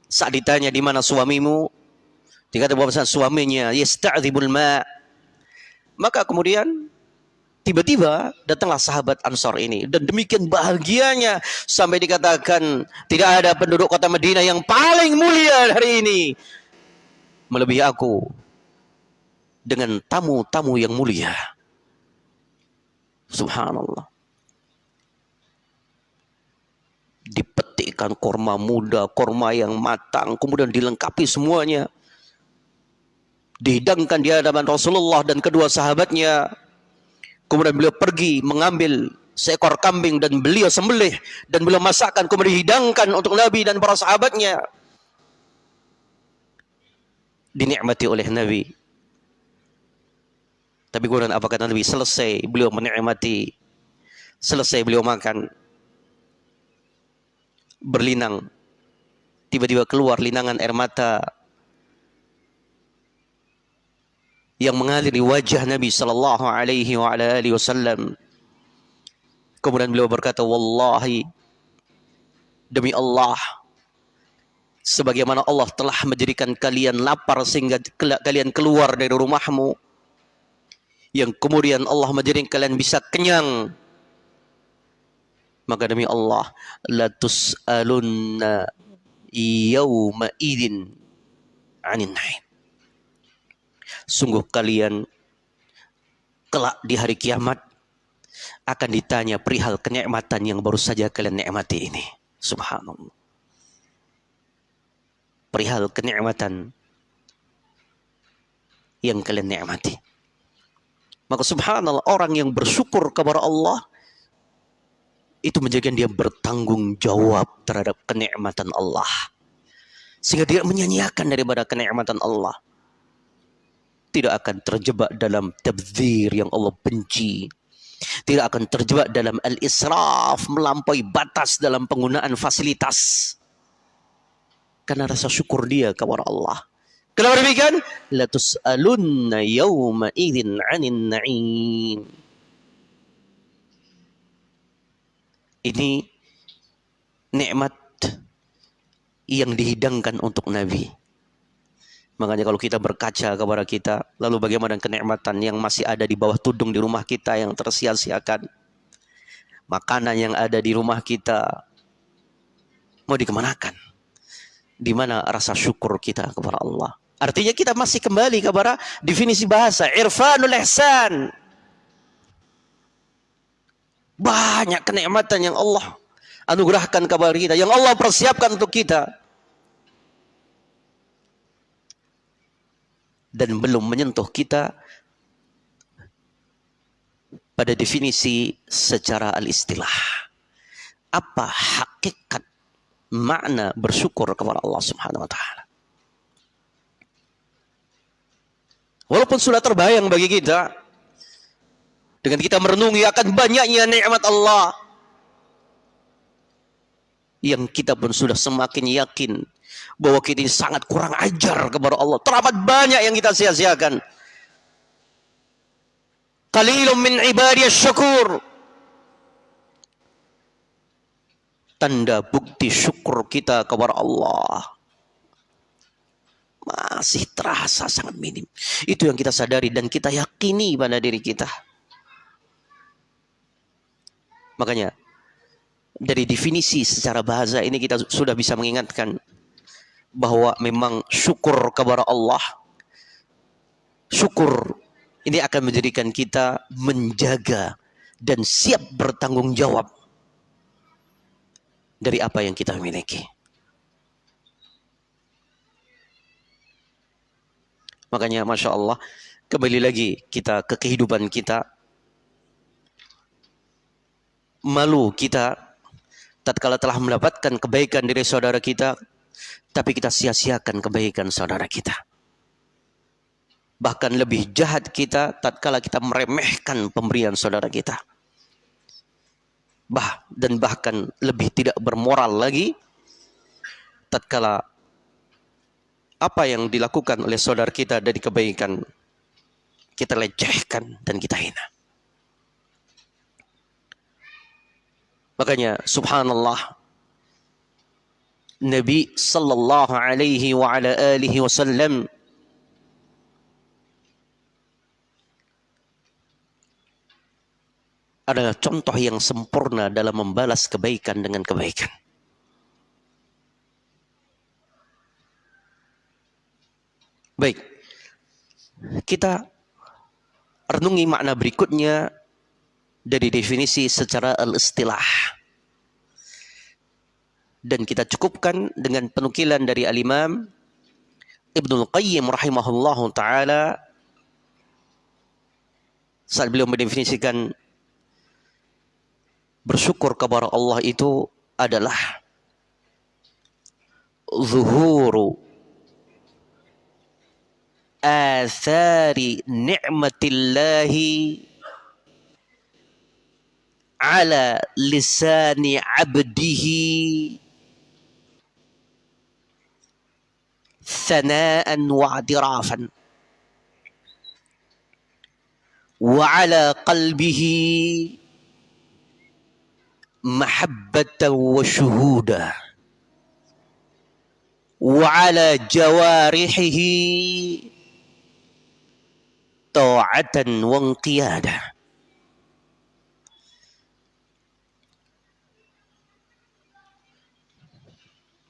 saat ditanya di mana suamimu dikata bahwa suaminya yasta'dzibul ma maka kemudian tiba-tiba datanglah sahabat Ansor ini dan demikian bahagianya sampai dikatakan tidak ada penduduk kota Madinah yang paling mulia hari ini melebihi aku dengan tamu-tamu yang mulia. Subhanallah. Dipetikkan korma muda, korma yang matang, kemudian dilengkapi semuanya. Dihidangkan di hadapan Rasulullah dan kedua sahabatnya. Kemudian beliau pergi mengambil seekor kambing dan beliau sembelih dan beliau masakkan kemudian dihidangkan untuk Nabi dan para sahabatnya. Dinikmati oleh Nabi tapi kemudian apa kata Nabi? Selesai beliau menikmati, selesai beliau makan, berlinang. Tiba-tiba keluar linangan air mata yang mengalir di wajah Nabi sallallahu alaihi wa ala alihi wasallam. Kemudian beliau berkata, "Wallahi demi Allah, sebagaimana Allah telah menjadikan kalian lapar sehingga kalian keluar dari rumahmu, yang kemudian Allah menjadikan kalian bisa kenyang maka demi Allah la tus'alunna yawma idin anin naim sungguh kalian kelak di hari kiamat akan ditanya perihal kenikmatan yang baru saja kalian nikmati ini subhanallah perihal kenikmatan yang kalian nikmati Maka subhanallah orang yang bersyukur kepada Allah itu menjadikan dia bertanggung jawab terhadap kenikmatan Allah. Sehingga dia menyanyiakan daripada kenikmatan Allah. Tidak akan terjebak dalam tabzir yang Allah benci. Tidak akan terjebak dalam al-israf, melampaui batas dalam penggunaan fasilitas. Karena rasa syukur dia kepada Allah. Kenapa demikian? La tus'alunna yawma idzin 'anil na'im. Ini nikmat yang dihidangkan untuk Nabi. Makanya kalau kita berkaca kepada kita, lalu bagaimana kenikmatan yang masih ada di bawah tudung di rumah kita yang tersia-siakan. Makanan yang ada di rumah kita mau dikemanakan? Di mana rasa syukur kita kepada Allah? Artinya kita masih kembali kepada definisi bahasa. Irfanul ihsan. Banyak kenikmatan yang Allah anugerahkan kepada kita. Yang Allah persiapkan untuk kita. Dan belum menyentuh kita pada definisi secara al-istilah. Apa hakikat makna bersyukur kepada Allah Subhanahu wa taala? Walaupun sudah terbayang bagi kita dengan kita merenungi akan banyaknya nikmat Allah yang kita pun sudah semakin yakin bahwa kita ini sangat kurang ajar kepada Allah. Teramat banyak yang kita sia-siakan. Qalilun min ibadiyas syukur. Tanda bukti syukur kita kepada Allah masih terasa sangat minim. Itu yang kita sadari dan kita yakini pada diri kita. Makanya dari definisi secara bahasa ini kita sudah bisa mengingatkan bahwa memang syukur kepada Allah syukur ini akan menjadikan kita menjaga dan siap bertanggung jawab dari apa yang kita miliki. Makanya Masya Allah, kembali lagi kita ke kehidupan kita. Malu kita tatkala telah mendapatkan kebaikan dari saudara kita, tapi kita sia-siakan kebaikan saudara kita. Bahkan lebih jahat kita tatkala kita meremehkan pemberian saudara kita. Bah, dan bahkan lebih tidak bermoral lagi tatkala apa yang dilakukan oleh saudara kita dari kebaikan kita lecehkan dan kita hina. Makanya subhanallah Nabi sallallahu alaihi wa ala alihi wasallam adalah contoh yang sempurna dalam membalas kebaikan dengan kebaikan. Baik. Kita renungi makna berikutnya dari definisi secara al-istilah dan kita cukupkan dengan penukilan dari al-Imam Ibnu Qayyim rahimahullahu taala. Saat beliau mendefinisikan bersyukur kepada Allah itu adalah zuhuru asari ni'matillahi ala lisani abdihi. ثناء واعترافا وعلى قلبه محبة وشهودا وعلى جوارحه ta'atan wa qiyada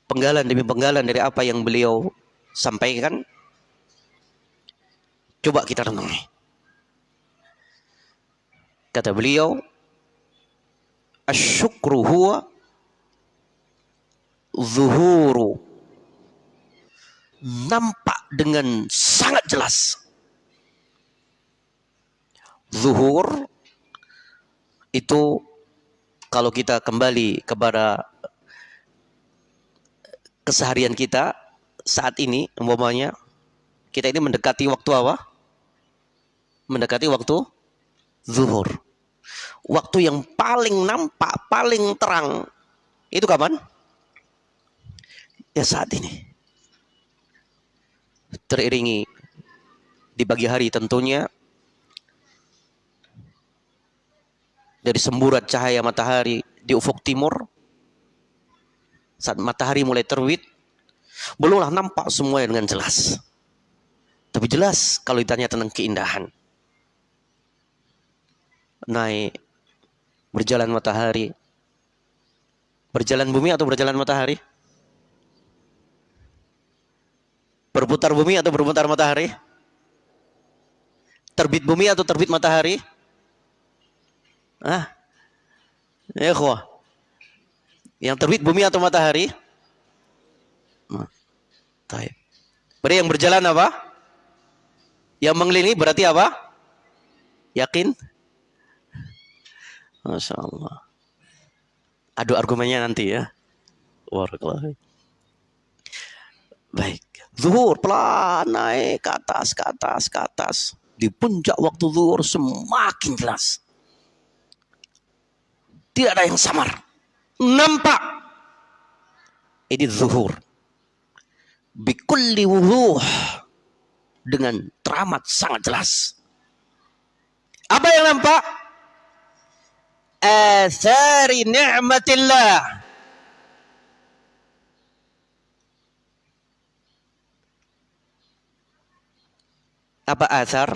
penggalan demi penggalan dari apa yang beliau sampaikan. Coba kita renungi. Kata beliau asyukru huwa zuhuru. Nampak dengan sangat jelas. Zuhur itu kalau kita kembali kepada keseharian kita saat ini umpamanya kita ini mendekati waktu apa? Mendekati waktu zuhur. Waktu yang paling nampak, paling terang itu kapan? Ya saat ini. Teriringi di pagi hari tentunya dari semburat cahaya matahari di ufuk timur saat matahari mulai terbit belumlah nampak semuanya dengan jelas tapi jelas kalau ditanya tentang keindahan naik berjalan matahari berjalan bumi atau berjalan matahari berputar bumi atau berputar matahari Terbit bumi atau terbit matahari? Ah. Ya, Yang terbit bumi atau matahari? Taib. Berarti yang berjalan apa? Yang mengelilingi berarti apa? Yakin? Masya Allah. Adu argumennya nanti ya. Warahmatullahi. Baik. Zuhur pelan naik ke atas, ke atas, ke atas di puncak waktu zuhur semakin jelas. Tidak ada yang samar. Nampak. Ini zuhur. Bikulli wuduh. Dengan teramat sangat jelas. Apa yang nampak? Athari ni'matillah. apa asar?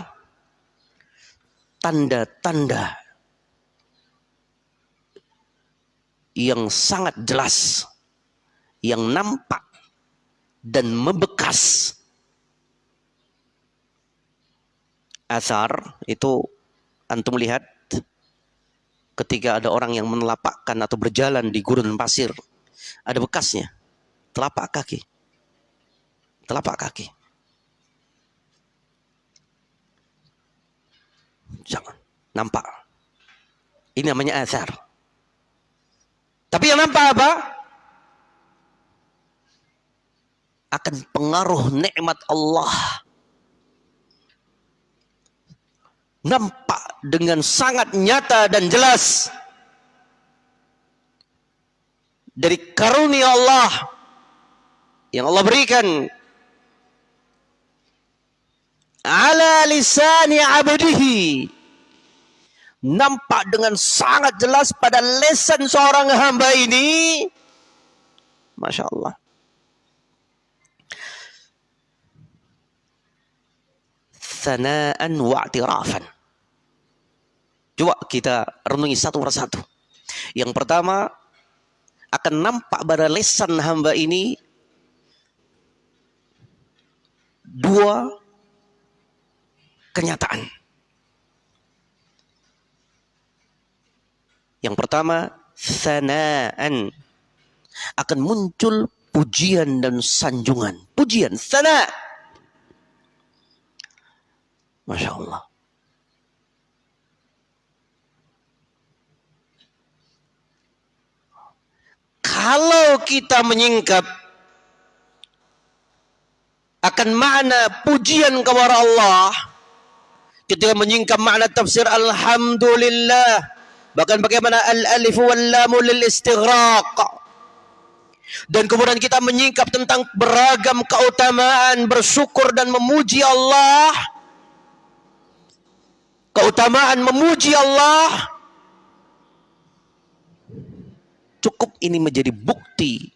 Tanda-tanda yang sangat jelas, yang nampak dan membekas. Asar itu antum lihat ketika ada orang yang menelapakkan atau berjalan di gurun pasir, ada bekasnya, telapak kaki. Telapak kaki. Jangan. Nampak. Ini namanya azar. Tapi yang nampak apa? Akan pengaruh nikmat Allah. Nampak dengan sangat nyata dan jelas. Dari karunia Allah. Yang Allah berikan ala lisani abdihi nampak dengan sangat jelas pada lesan seorang hamba ini Masya Allah sanaan wa'tirafan coba kita renungi satu persatu yang pertama akan nampak pada lesan hamba ini dua kenyataan. Yang pertama, sanaan. Akan muncul pujian dan sanjungan. Pujian, sana. Masya Allah. Kalau kita menyingkap akan makna pujian kepada Allah, ketika menyingkap makna tafsir alhamdulillah. Bahkan bagaimana al-alif wal lam lil istighraq. Dan kemudian kita menyingkap tentang beragam keutamaan bersyukur dan memuji Allah keutamaan memuji Allah cukup ini menjadi bukti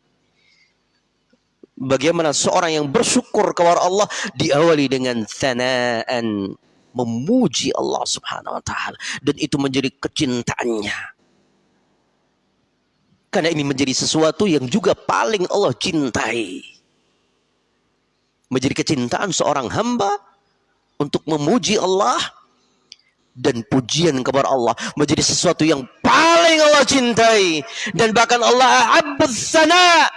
bagaimana seorang yang bersyukur kepada Allah diawali dengan sanaan memuji Allah Subhanahu wa taala dan itu menjadi kecintaannya. Karena ini menjadi sesuatu yang juga paling Allah cintai. Menjadi kecintaan seorang hamba untuk memuji Allah dan pujian kepada Allah menjadi sesuatu yang paling Allah cintai dan bahkan Allah ahabbus sana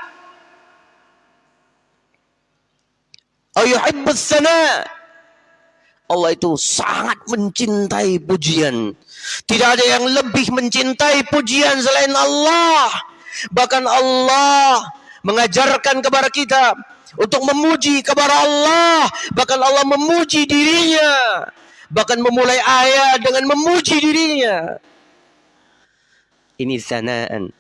ayuhibbus sana Allah itu sangat mencintai pujian. Tidak ada yang lebih mencintai pujian selain Allah. Bahkan Allah mengajarkan kepada kita untuk memuji kepada Allah. Bahkan Allah memuji dirinya. Bahkan memulai ayat dengan memuji dirinya. Ini sanaan.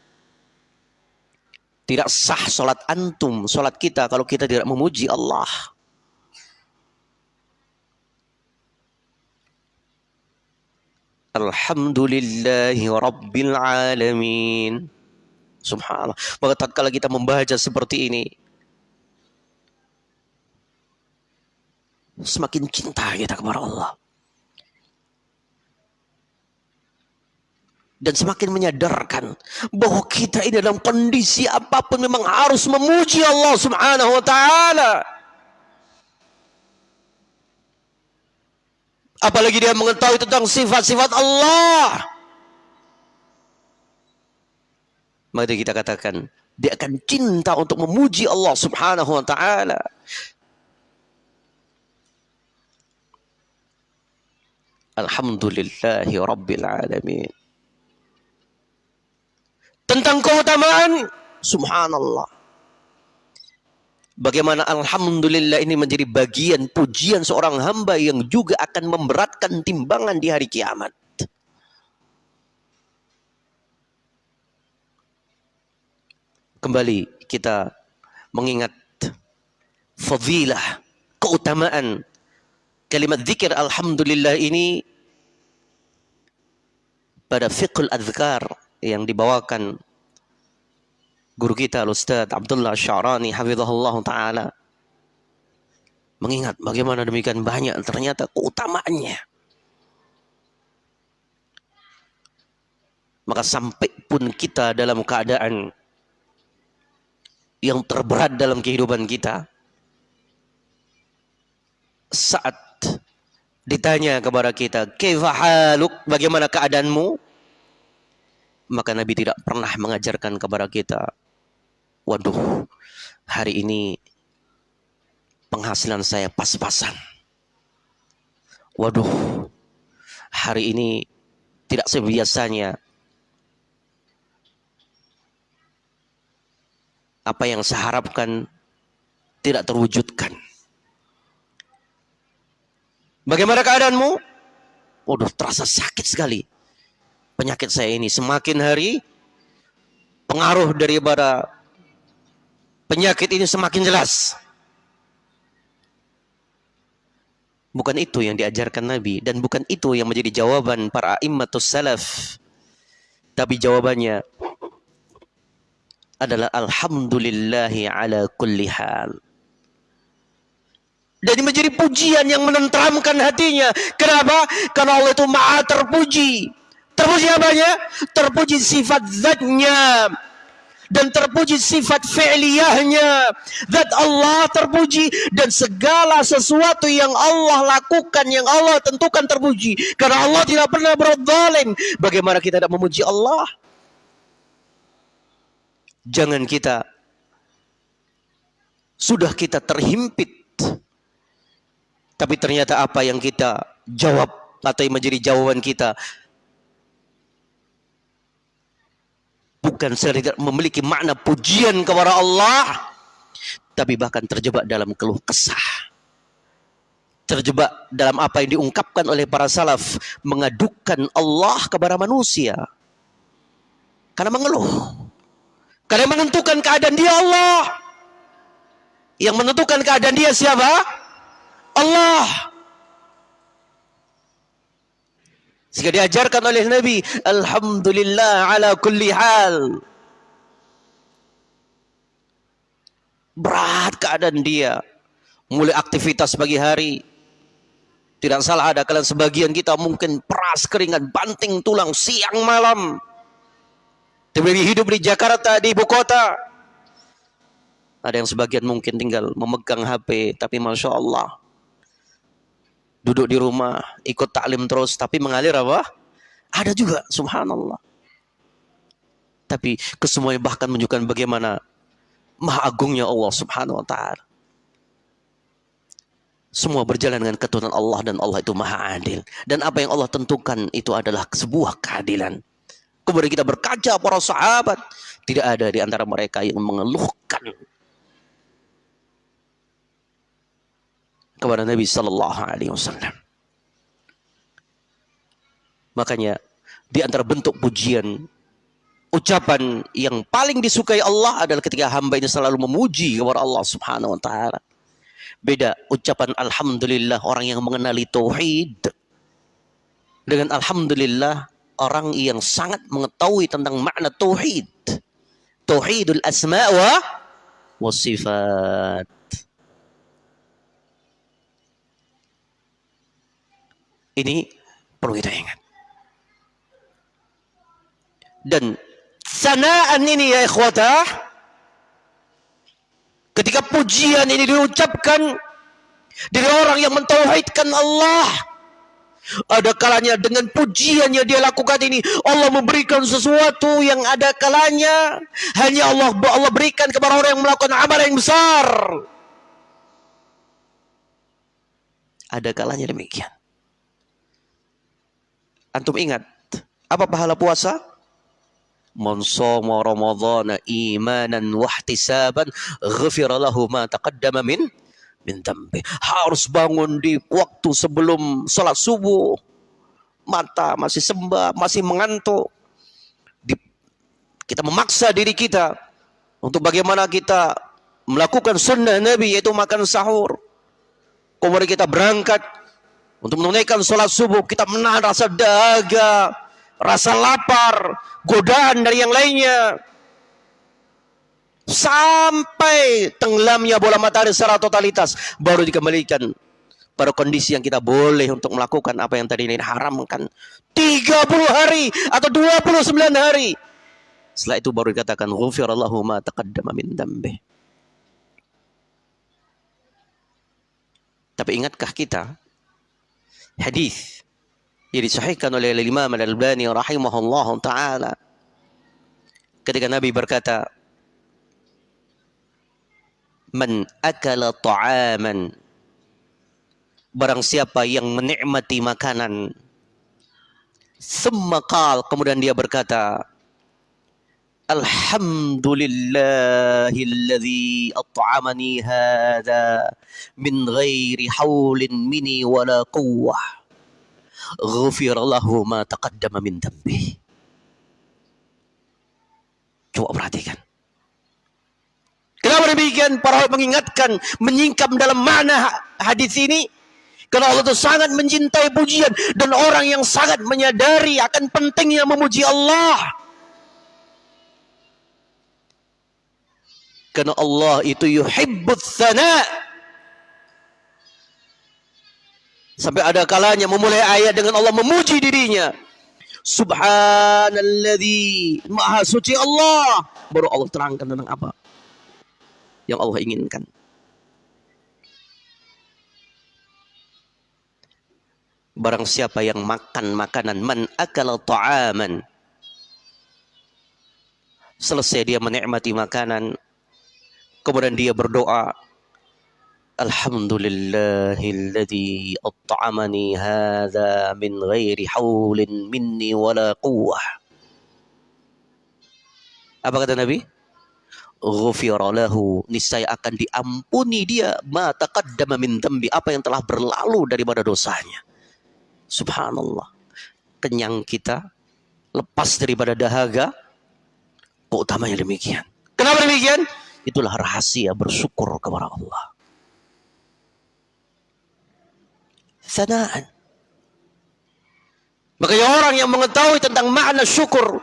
Tidak sah solat antum, solat kita kalau kita tidak memuji Allah. Alhamdulillahi Rabbil Alamin. Subhanallah. Maka tatkala kita membaca seperti ini, semakin cinta kita kepada Allah. Dan semakin menyadarkan bahwa kita ini dalam kondisi apa pun memang harus memuji Allah Subhanahu wa taala. Apalagi dia mengetahui tentang sifat-sifat Allah. Maka kita katakan, dia akan cinta untuk memuji Allah subhanahu wa ta'ala. Alhamdulillahi Alamin. Tentang keutamaan, subhanallah. Bagaimana Alhamdulillah ini menjadi bagian pujian seorang hamba yang juga akan memberatkan timbangan di hari kiamat. Kembali kita mengingat fadilah, keutamaan kalimat zikir Alhamdulillah ini pada fiqhul adhkar yang dibawakan guru kita Ustaz Abdullah Syarani hafizahullah taala. Mengingat bagaimana demikian banyak ternyata keutamaannya. Maka sampai pun kita dalam keadaan yang terberat dalam kehidupan kita saat ditanya kepada kita haluk? Bagaimana keadaanmu maka Nabi tidak pernah mengajarkan kepada kita waduh hari ini penghasilan saya pas-pasan. Waduh, hari ini tidak sebiasanya. Apa yang saya harapkan tidak terwujudkan. Bagaimana keadaanmu? Waduh, terasa sakit sekali. Penyakit saya ini semakin hari pengaruh daripada penyakit ini semakin jelas. Bukan itu yang diajarkan Nabi dan bukan itu yang menjadi jawaban para immatus salaf. Tapi jawabannya adalah alhamdulillahi ala kulli hal. Dan menjadi pujian yang menenteramkan hatinya. Kenapa? Karena Allah itu maha terpuji. Terpuji apanya? Terpuji sifat zatnya dan terpuji sifat fi'liyahnya. Zat Allah terpuji dan segala sesuatu yang Allah lakukan, yang Allah tentukan terpuji. Karena Allah tidak pernah berzalim. Bagaimana kita tidak memuji Allah? Jangan kita sudah kita terhimpit. Tapi ternyata apa yang kita jawab atau yang menjadi jawaban kita bukan sekedar memiliki makna pujian kepada Allah tapi bahkan terjebak dalam keluh kesah. Terjebak dalam apa yang diungkapkan oleh para salaf mengadukan Allah kepada manusia. Karena mengeluh. Karena menentukan keadaan dia Allah. Yang menentukan keadaan dia siapa? Allah Sehingga diajarkan oleh Nabi, Alhamdulillah ala kulli hal. Berat keadaan dia. Mulai aktivitas pagi hari. Tidak salah ada kalian sebagian kita mungkin peras keringat, banting tulang siang malam. Demi hidup di Jakarta, di ibu kota. Ada yang sebagian mungkin tinggal memegang HP, tapi Masya Allah duduk di rumah, ikut taklim terus, tapi mengalir apa? Ada juga, subhanallah. Tapi kesemuanya bahkan menunjukkan bagaimana maha agungnya Allah subhanahu wa ta'ala. Semua berjalan dengan keturunan Allah dan Allah itu maha adil. Dan apa yang Allah tentukan itu adalah sebuah keadilan. Kemudian kita berkaca para sahabat. Tidak ada di antara mereka yang mengeluhkan kepada Nabi Sallallahu Alaihi Wasallam. Makanya di antara bentuk pujian ucapan yang paling disukai Allah adalah ketika hamba ini selalu memuji kepada Allah Subhanahu wa taala. Beda ucapan alhamdulillah orang yang mengenali tauhid dengan alhamdulillah orang yang sangat mengetahui tentang makna tauhid. Tauhidul asma wa wasifat. Ini perlu kita ingat. Dan sanaan ini ya ikhwata, ketika pujian ini diucapkan dari orang yang mentauhidkan Allah, ada kalanya dengan pujian yang dia lakukan ini Allah memberikan sesuatu yang ada kalanya hanya Allah Allah berikan kepada orang yang melakukan amal yang besar. Ada kalanya demikian. Antum ingat apa pahala puasa? Man ramadhana imanan wa ihtisaban ghafira lahu ma taqaddama min min. Harus bangun di waktu sebelum salat subuh. Mata masih sembah, masih mengantuk. Di, kita memaksa diri kita untuk bagaimana kita melakukan sunnah Nabi yaitu makan sahur. Kemudian kita berangkat untuk menunaikan sholat subuh, kita menahan rasa dahaga, rasa lapar, godaan dari yang lainnya. Sampai tenggelamnya bola matahari secara totalitas, baru dikembalikan pada kondisi yang kita boleh untuk melakukan apa yang tadi ini haramkan. 30 hari atau 29 hari. Setelah itu baru dikatakan ghufirallahu ma taqaddama min dambi. Tapi ingatkah kita hadis yang disahihkan oleh Imam Al-Albani rahimahullah taala. Ketika Nabi berkata man akala ta'aman barang siapa yang menikmati makanan qal kemudian dia berkata Alhamdulillahilladzi at'amani hadha min ghairi haulin mini wala quwwah. Ghufir lahu ma taqaddama min dambi. Coba perhatikan. Kenapa demikian? Para mengingatkan, menyingkap dalam mana hadis ini. Karena Allah itu sangat mencintai pujian. Dan orang yang sangat menyadari akan pentingnya memuji Allah. Karena Allah itu yuhibbut thana. Sampai ada kalanya memulai ayat dengan Allah memuji dirinya. Subhanalladzi Maha suci Allah. Baru Allah terangkan tentang apa yang Allah inginkan. Barang siapa yang makan makanan man akala ta'aman selesai dia menikmati makanan Kemudian dia berdoa, Alhamdulillahilladzi at'amani hadza min ghairi haulin minni wala quwwah. Apa kata Nabi? Ghufira lahu, niscaya akan diampuni dia ma taqaddama min dambi, apa yang telah berlalu daripada dosanya. Subhanallah. Kenyang kita, lepas daripada dahaga, kok utamanya demikian. Kenapa demikian? Itulah rahasia bersyukur kepada Allah. Sanaan. Makanya orang yang mengetahui tentang makna syukur.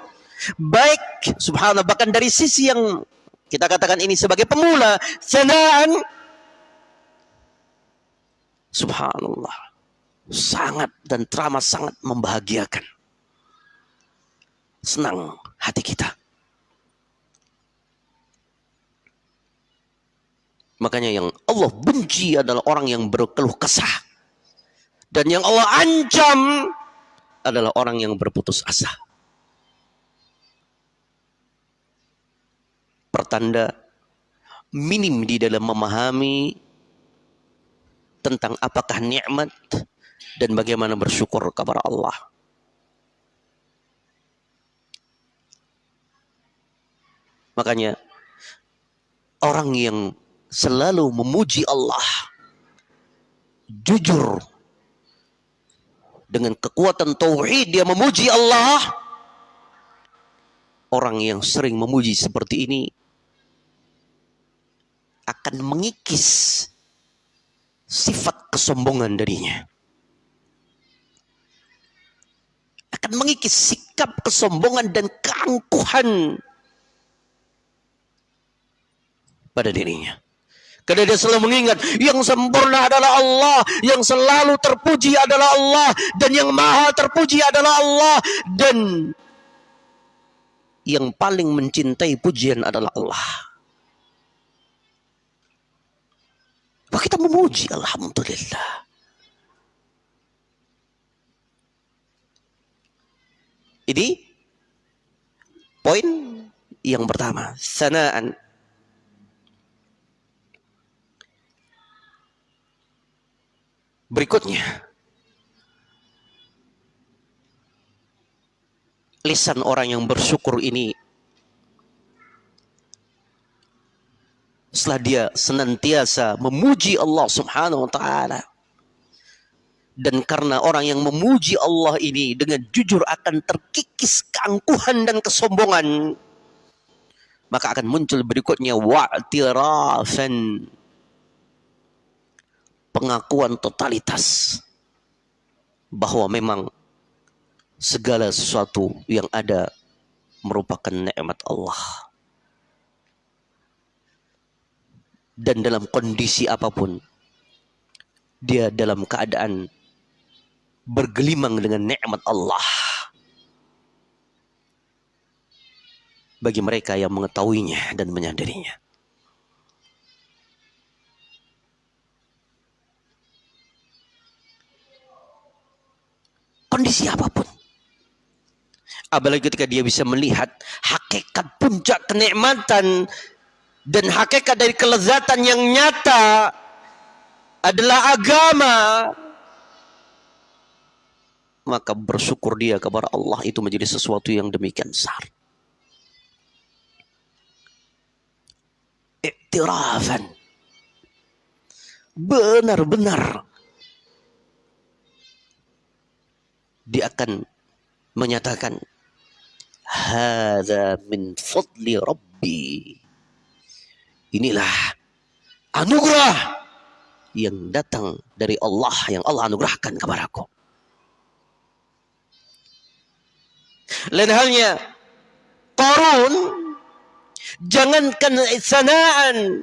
Baik, subhanallah, bahkan dari sisi yang kita katakan ini sebagai pemula. Sanaan. Subhanallah. Sangat dan teramat sangat membahagiakan. Senang hati kita. Makanya yang Allah benci adalah orang yang berkeluh kesah. Dan yang Allah ancam adalah orang yang berputus asa. Pertanda minim di dalam memahami tentang apakah nikmat dan bagaimana bersyukur kepada Allah. Makanya orang yang selalu memuji Allah jujur dengan kekuatan tauhid dia memuji Allah orang yang sering memuji seperti ini akan mengikis sifat kesombongan darinya. Akan mengikis sikap kesombongan dan keangkuhan pada dirinya. Karena dia selalu mengingat yang sempurna adalah Allah, yang selalu terpuji adalah Allah, dan yang maha terpuji adalah Allah, dan yang paling mencintai pujian adalah Allah. Maka kita memuji Alhamdulillah. Ini poin yang pertama, sanaan. Berikutnya, lisan orang yang bersyukur ini setelah dia senantiasa memuji Allah Subhanahu wa taala dan karena orang yang memuji Allah ini dengan jujur akan terkikis keangkuhan dan kesombongan maka akan muncul berikutnya wa'tirafan pengakuan totalitas bahwa memang segala sesuatu yang ada merupakan nikmat Allah. Dan dalam kondisi apa pun dia dalam keadaan bergelimang dengan nikmat Allah. Bagi mereka yang mengetahuinya dan menyadarinya kondisi apa pun. Apalagi ketika dia bisa melihat hakikat puncak kenikmatan dan hakikat dari kelezatan yang nyata adalah agama maka bersyukur dia kepada Allah itu menjadi sesuatu yang demikian besar. Iktirafan benar-benar dia akan menyatakan hadza min fadli rabbi Inilah anugerah yang datang dari Allah yang Allah anugerahkan kepadaku. Lain halnya Qarun jangankan sanaan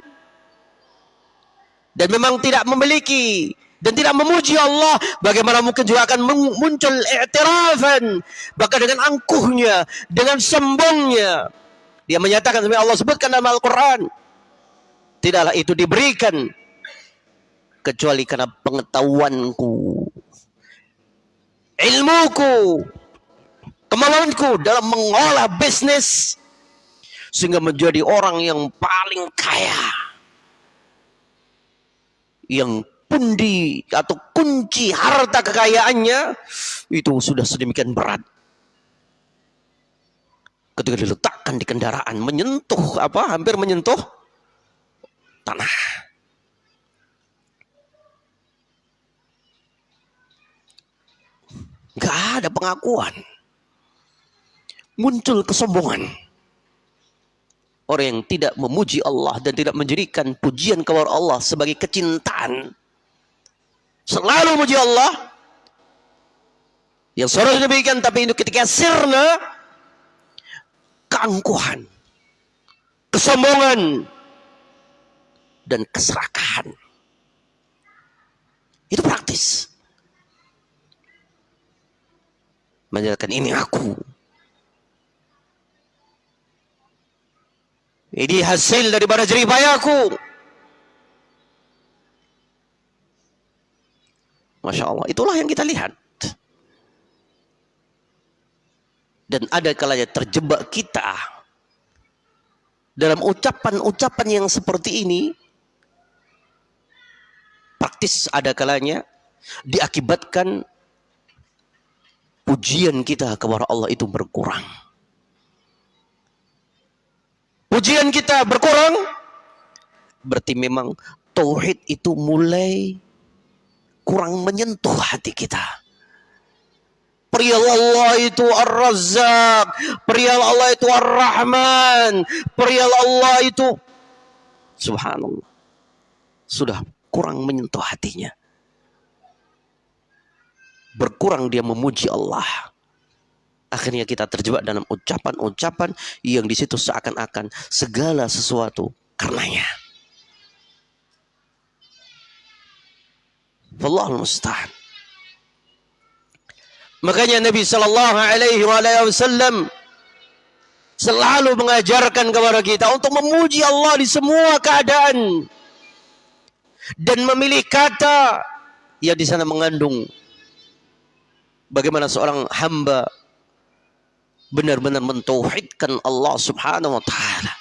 dan memang tidak memiliki dan tidak memuji Allah. Bagaimana mungkin juga akan muncul i'tirafan bahkan dengan angkuhnya dengan sombongnya dia menyatakan seperti Allah sebutkan dalam Al-Qur'an. Tidaklah itu diberikan. Kecuali karena pengetahuanku. Ilmuku. Kemampuanku dalam mengolah bisnis. Sehingga menjadi orang yang paling kaya. Yang pundi atau kunci harta kekayaannya itu sudah sedemikian berat ketika diletakkan di kendaraan menyentuh apa hampir menyentuh tanah. Gak ada pengakuan. Muncul kesombongan. Orang yang tidak memuji Allah dan tidak menjadikan pujian kepada Allah sebagai kecintaan. Selalu memuji Allah. Yang seharusnya demikian tapi itu ketika sirna keangkuhan. Kesombongan dan keserakahan. Itu praktis. Menyatakan ini aku. Ini hasil daripada jerih payahku. Masya Allah. Itulah yang kita lihat. Dan ada kalanya terjebak kita dalam ucapan-ucapan yang seperti ini praktis ada kalanya diakibatkan pujian kita kepada Allah itu berkurang. Pujian kita berkurang berarti memang tauhid itu mulai kurang menyentuh hati kita. Perihal Allah itu Ar-Razzaq, perihal Allah itu Ar-Rahman, perihal Allah itu Subhanallah. Sudah kurang menyentuh hatinya. Berkurang dia memuji Allah. Akhirnya kita terjebak dalam ucapan-ucapan yang di situ seakan-akan segala sesuatu karenanya. Wallahul musta'an. Makanya Nabi sallallahu alaihi wasallam selalu mengajarkan kepada kita untuk memuji Allah di semua keadaan dan memilih kata yang di sana mengandung bagaimana seorang hamba benar-benar mentauhidkan Allah Subhanahu wa taala.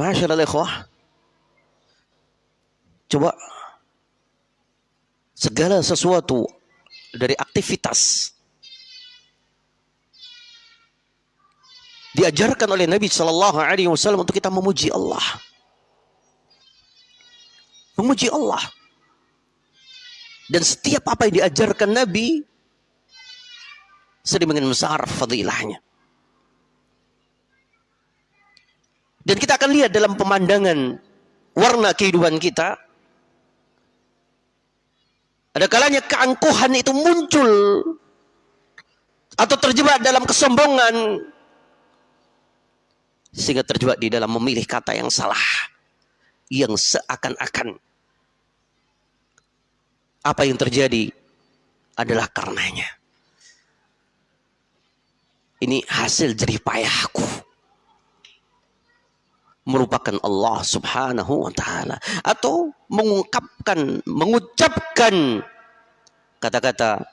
Masyaallah ikhwah. Coba segala sesuatu dari aktivitas diajarkan oleh Nabi Shallallahu Alaihi Wasallam untuk kita memuji Allah, memuji Allah. Dan setiap apa yang diajarkan Nabi sedemikian besar fadilahnya. Dan kita akan lihat dalam pemandangan warna kehidupan kita. Ada kalanya keangkuhan itu muncul atau terjebak dalam kesombongan sehingga terjebak di dalam memilih kata yang salah yang seakan-akan apa yang terjadi adalah karenanya. Ini hasil jerih payahku merupakan Allah Subhanahu wa taala atau mengungkapkan mengucapkan kata-kata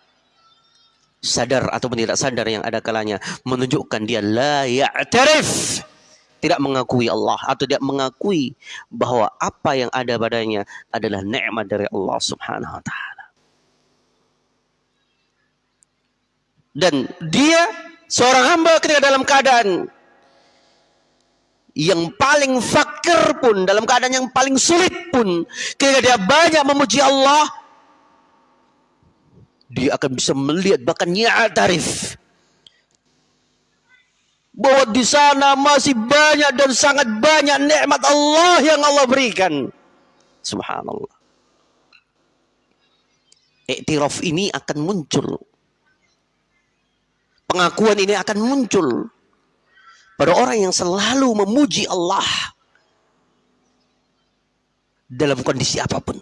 sadar atau tidak sadar yang ada kalanya menunjukkan dia la ya'tarif tidak mengakui Allah atau tidak mengakui bahwa apa yang ada padanya adalah nikmat dari Allah Subhanahu wa taala. Dan dia seorang hamba ketika dalam keadaan yang paling fakir pun dalam keadaan yang paling sulit pun ketika dia banyak memuji Allah dia akan bisa melihat bahkan tarif bahwa di sana masih banyak dan sangat banyak nikmat Allah yang Allah berikan. Subhanallah. Iktiraf ini akan muncul. Pengakuan ini akan muncul pada orang yang selalu memuji Allah dalam kondisi apa pun.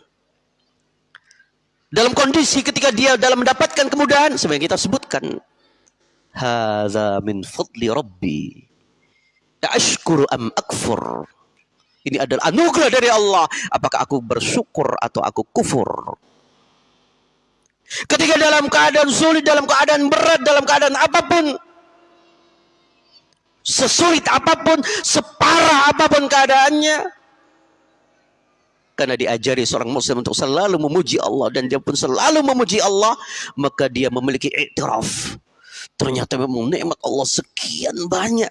Dalam kondisi ketika dia dalam mendapatkan kemudahan, sebenarnya kita sebutkan, Haza min fadli Rabbi. Ashkuru am akfur. Ini adalah anugerah dari Allah. Apakah aku bersyukur atau aku kufur? Ketika dalam keadaan sulit, dalam keadaan berat, dalam keadaan apa pun, sesulit apa pun, separah apa pun keadaannya. Karena diajari seorang muslim untuk selalu memuji Allah dan dia pun selalu memuji Allah, maka dia memiliki iktiraf. Ternyata memang nikmat Allah sekian banyak.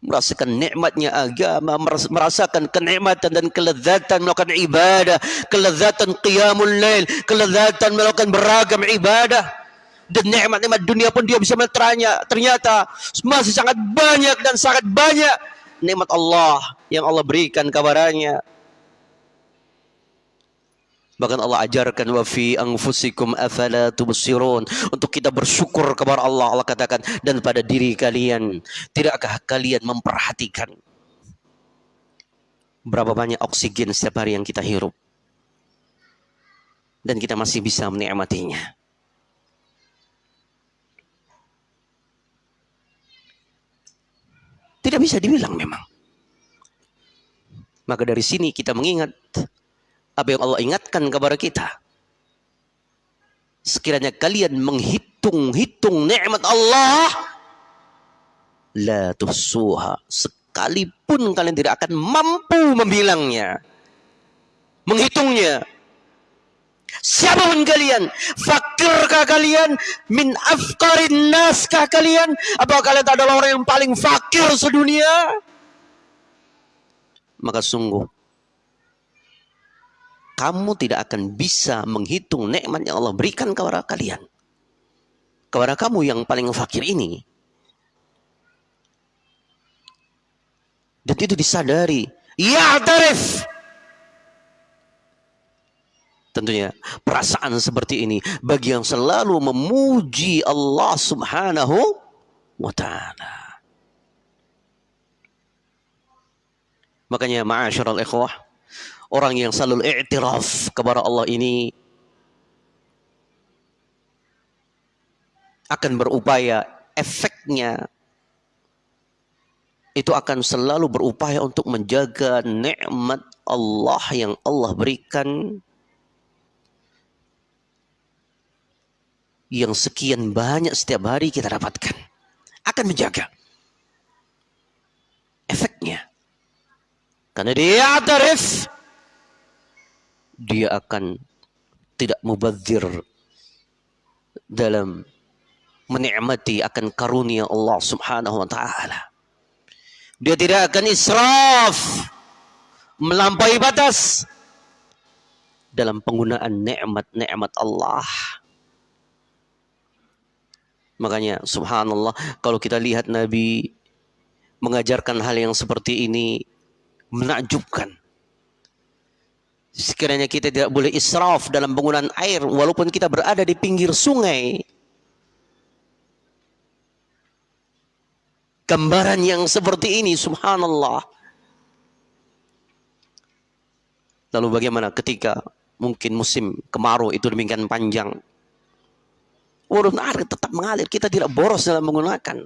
Merasakan nikmatnya agama, merasakan kenikmatan dan kelezatan melakukan ibadah, kelezatan qiyamul lail, kelezatan melakukan beragam ibadah dan nikmat-nikmat dunia pun dia bisa menerannya. Ternyata masih sangat banyak dan sangat banyak nikmat Allah yang Allah berikan kabarnya. Bahkan Allah ajarkan wa fi anfusikum afala tubsirun untuk kita bersyukur kepada Allah. Allah katakan dan pada diri kalian tidakkah kalian memperhatikan berapa banyak oksigen setiap hari yang kita hirup dan kita masih bisa menikmatinya. Tidak bisa dibilang memang. Maka dari sini kita mengingat apa yang Allah ingatkan kepada kita. Sekiranya kalian menghitung-hitung nikmat Allah, la tuhsuha. Sekalipun kalian tidak akan mampu membilangnya. Menghitungnya. Siapa pun kalian, fakirkah kalian, min afkarin naskah kalian, apa kalian adalah orang yang paling fakir sedunia? Maka sungguh kamu tidak akan bisa menghitung nikmat yang Allah berikan kepada kalian. Kepada kamu yang paling fakir ini. Dan itu disadari. Ya tarif. Tentunya perasaan seperti ini bagi yang selalu memuji Allah Subhanahu wa taala. Makanya ma'asyiral ikhwah, orang yang selalu i'tiraf kepada Allah ini akan berupaya efeknya itu akan selalu berupaya untuk menjaga nikmat Allah yang Allah berikan yang sekian banyak setiap hari kita dapatkan. Akan menjaga efeknya. Karena dia tarif dia akan tidak mubadzir dalam menikmati akan karunia Allah Subhanahu wa taala. Dia tidak akan israf melampaui batas dalam penggunaan nikmat-nikmat Allah. Makanya subhanallah kalau kita lihat Nabi mengajarkan hal yang seperti ini menakjubkan. Sekiranya kita tidak boleh israf dalam penggunaan air walaupun kita berada di pinggir sungai. Gambaran yang seperti ini subhanallah. Lalu bagaimana ketika mungkin musim kemarau itu demikian panjang urun air tetap mengalir. Kita tidak boros dalam menggunakan.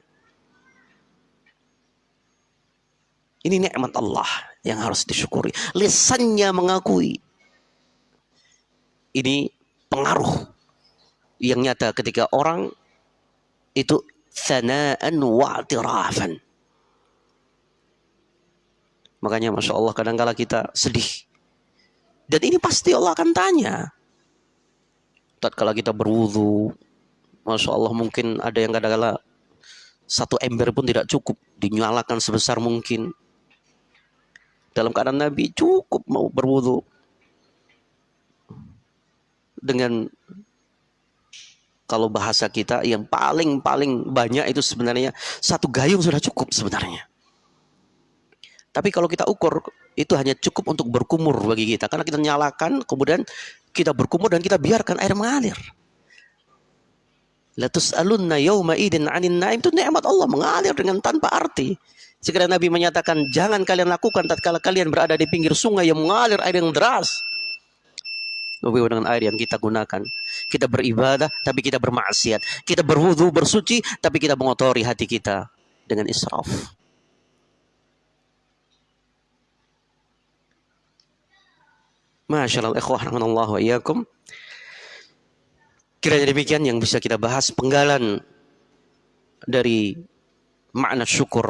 Ini nikmat Allah yang harus disyukuri. Lisannya mengakui. Ini pengaruh yang nyata ketika orang itu sana'an wa'tirafan. Makanya Masya Allah kadang-kala kita sedih. Dan ini pasti Allah akan tanya. Tatkala kita berwudu, Masya Allah mungkin ada yang kadang-kadang satu ember pun tidak cukup dinyalakan sebesar mungkin dalam keadaan Nabi cukup mau berwudu dengan kalau bahasa kita yang paling paling banyak itu sebenarnya satu gayung sudah cukup sebenarnya. Tapi kalau kita ukur itu hanya cukup untuk berkumur bagi kita karena kita nyalakan kemudian kita berkumur dan kita biarkan air mengalir. Latus alunna yawma idin anin naim itu nikmat Allah mengalir dengan tanpa arti. Sekiranya Nabi menyatakan jangan kalian lakukan tatkala kalian berada di pinggir sungai yang mengalir air yang deras. Lebih dengan air yang kita gunakan. Kita beribadah tapi kita bermaksiat. Kita berwudu bersuci tapi kita mengotori hati kita dengan israf. Masya Allah, ikhwah wa iyyakum. Kiranya demikian yang bisa kita bahas penggalan dari makna syukur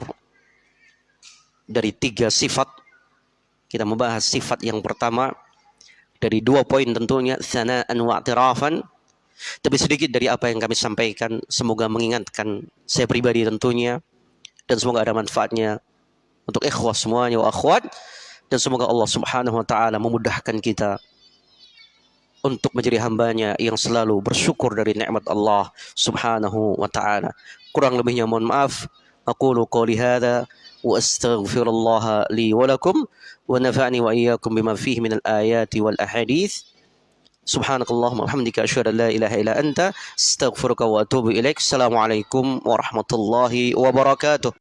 dari tiga sifat. Kita membahas sifat yang pertama dari dua poin tentunya sana'an wa atirafan. Tapi sedikit dari apa yang kami sampaikan semoga mengingatkan saya pribadi tentunya dan semoga ada manfaatnya untuk ikhwah semuanya wa akhwat dan semoga Allah Subhanahu wa taala memudahkan kita untuk menjadi hambanya yang selalu bersyukur dari nikmat Allah subhanahu wa ta'ala. Kurang lebihnya mohon maaf. Aqulu qawli hadha wa astaghfirullah li wa nafa'ni wa iyyakum bima fihi min al-ayati wal ahadith. Subhanakallahumma hamdika asyhadu an la ilaha illa anta astaghfiruka wa atubu ilaik. Warahmatullahi wabarakatuh.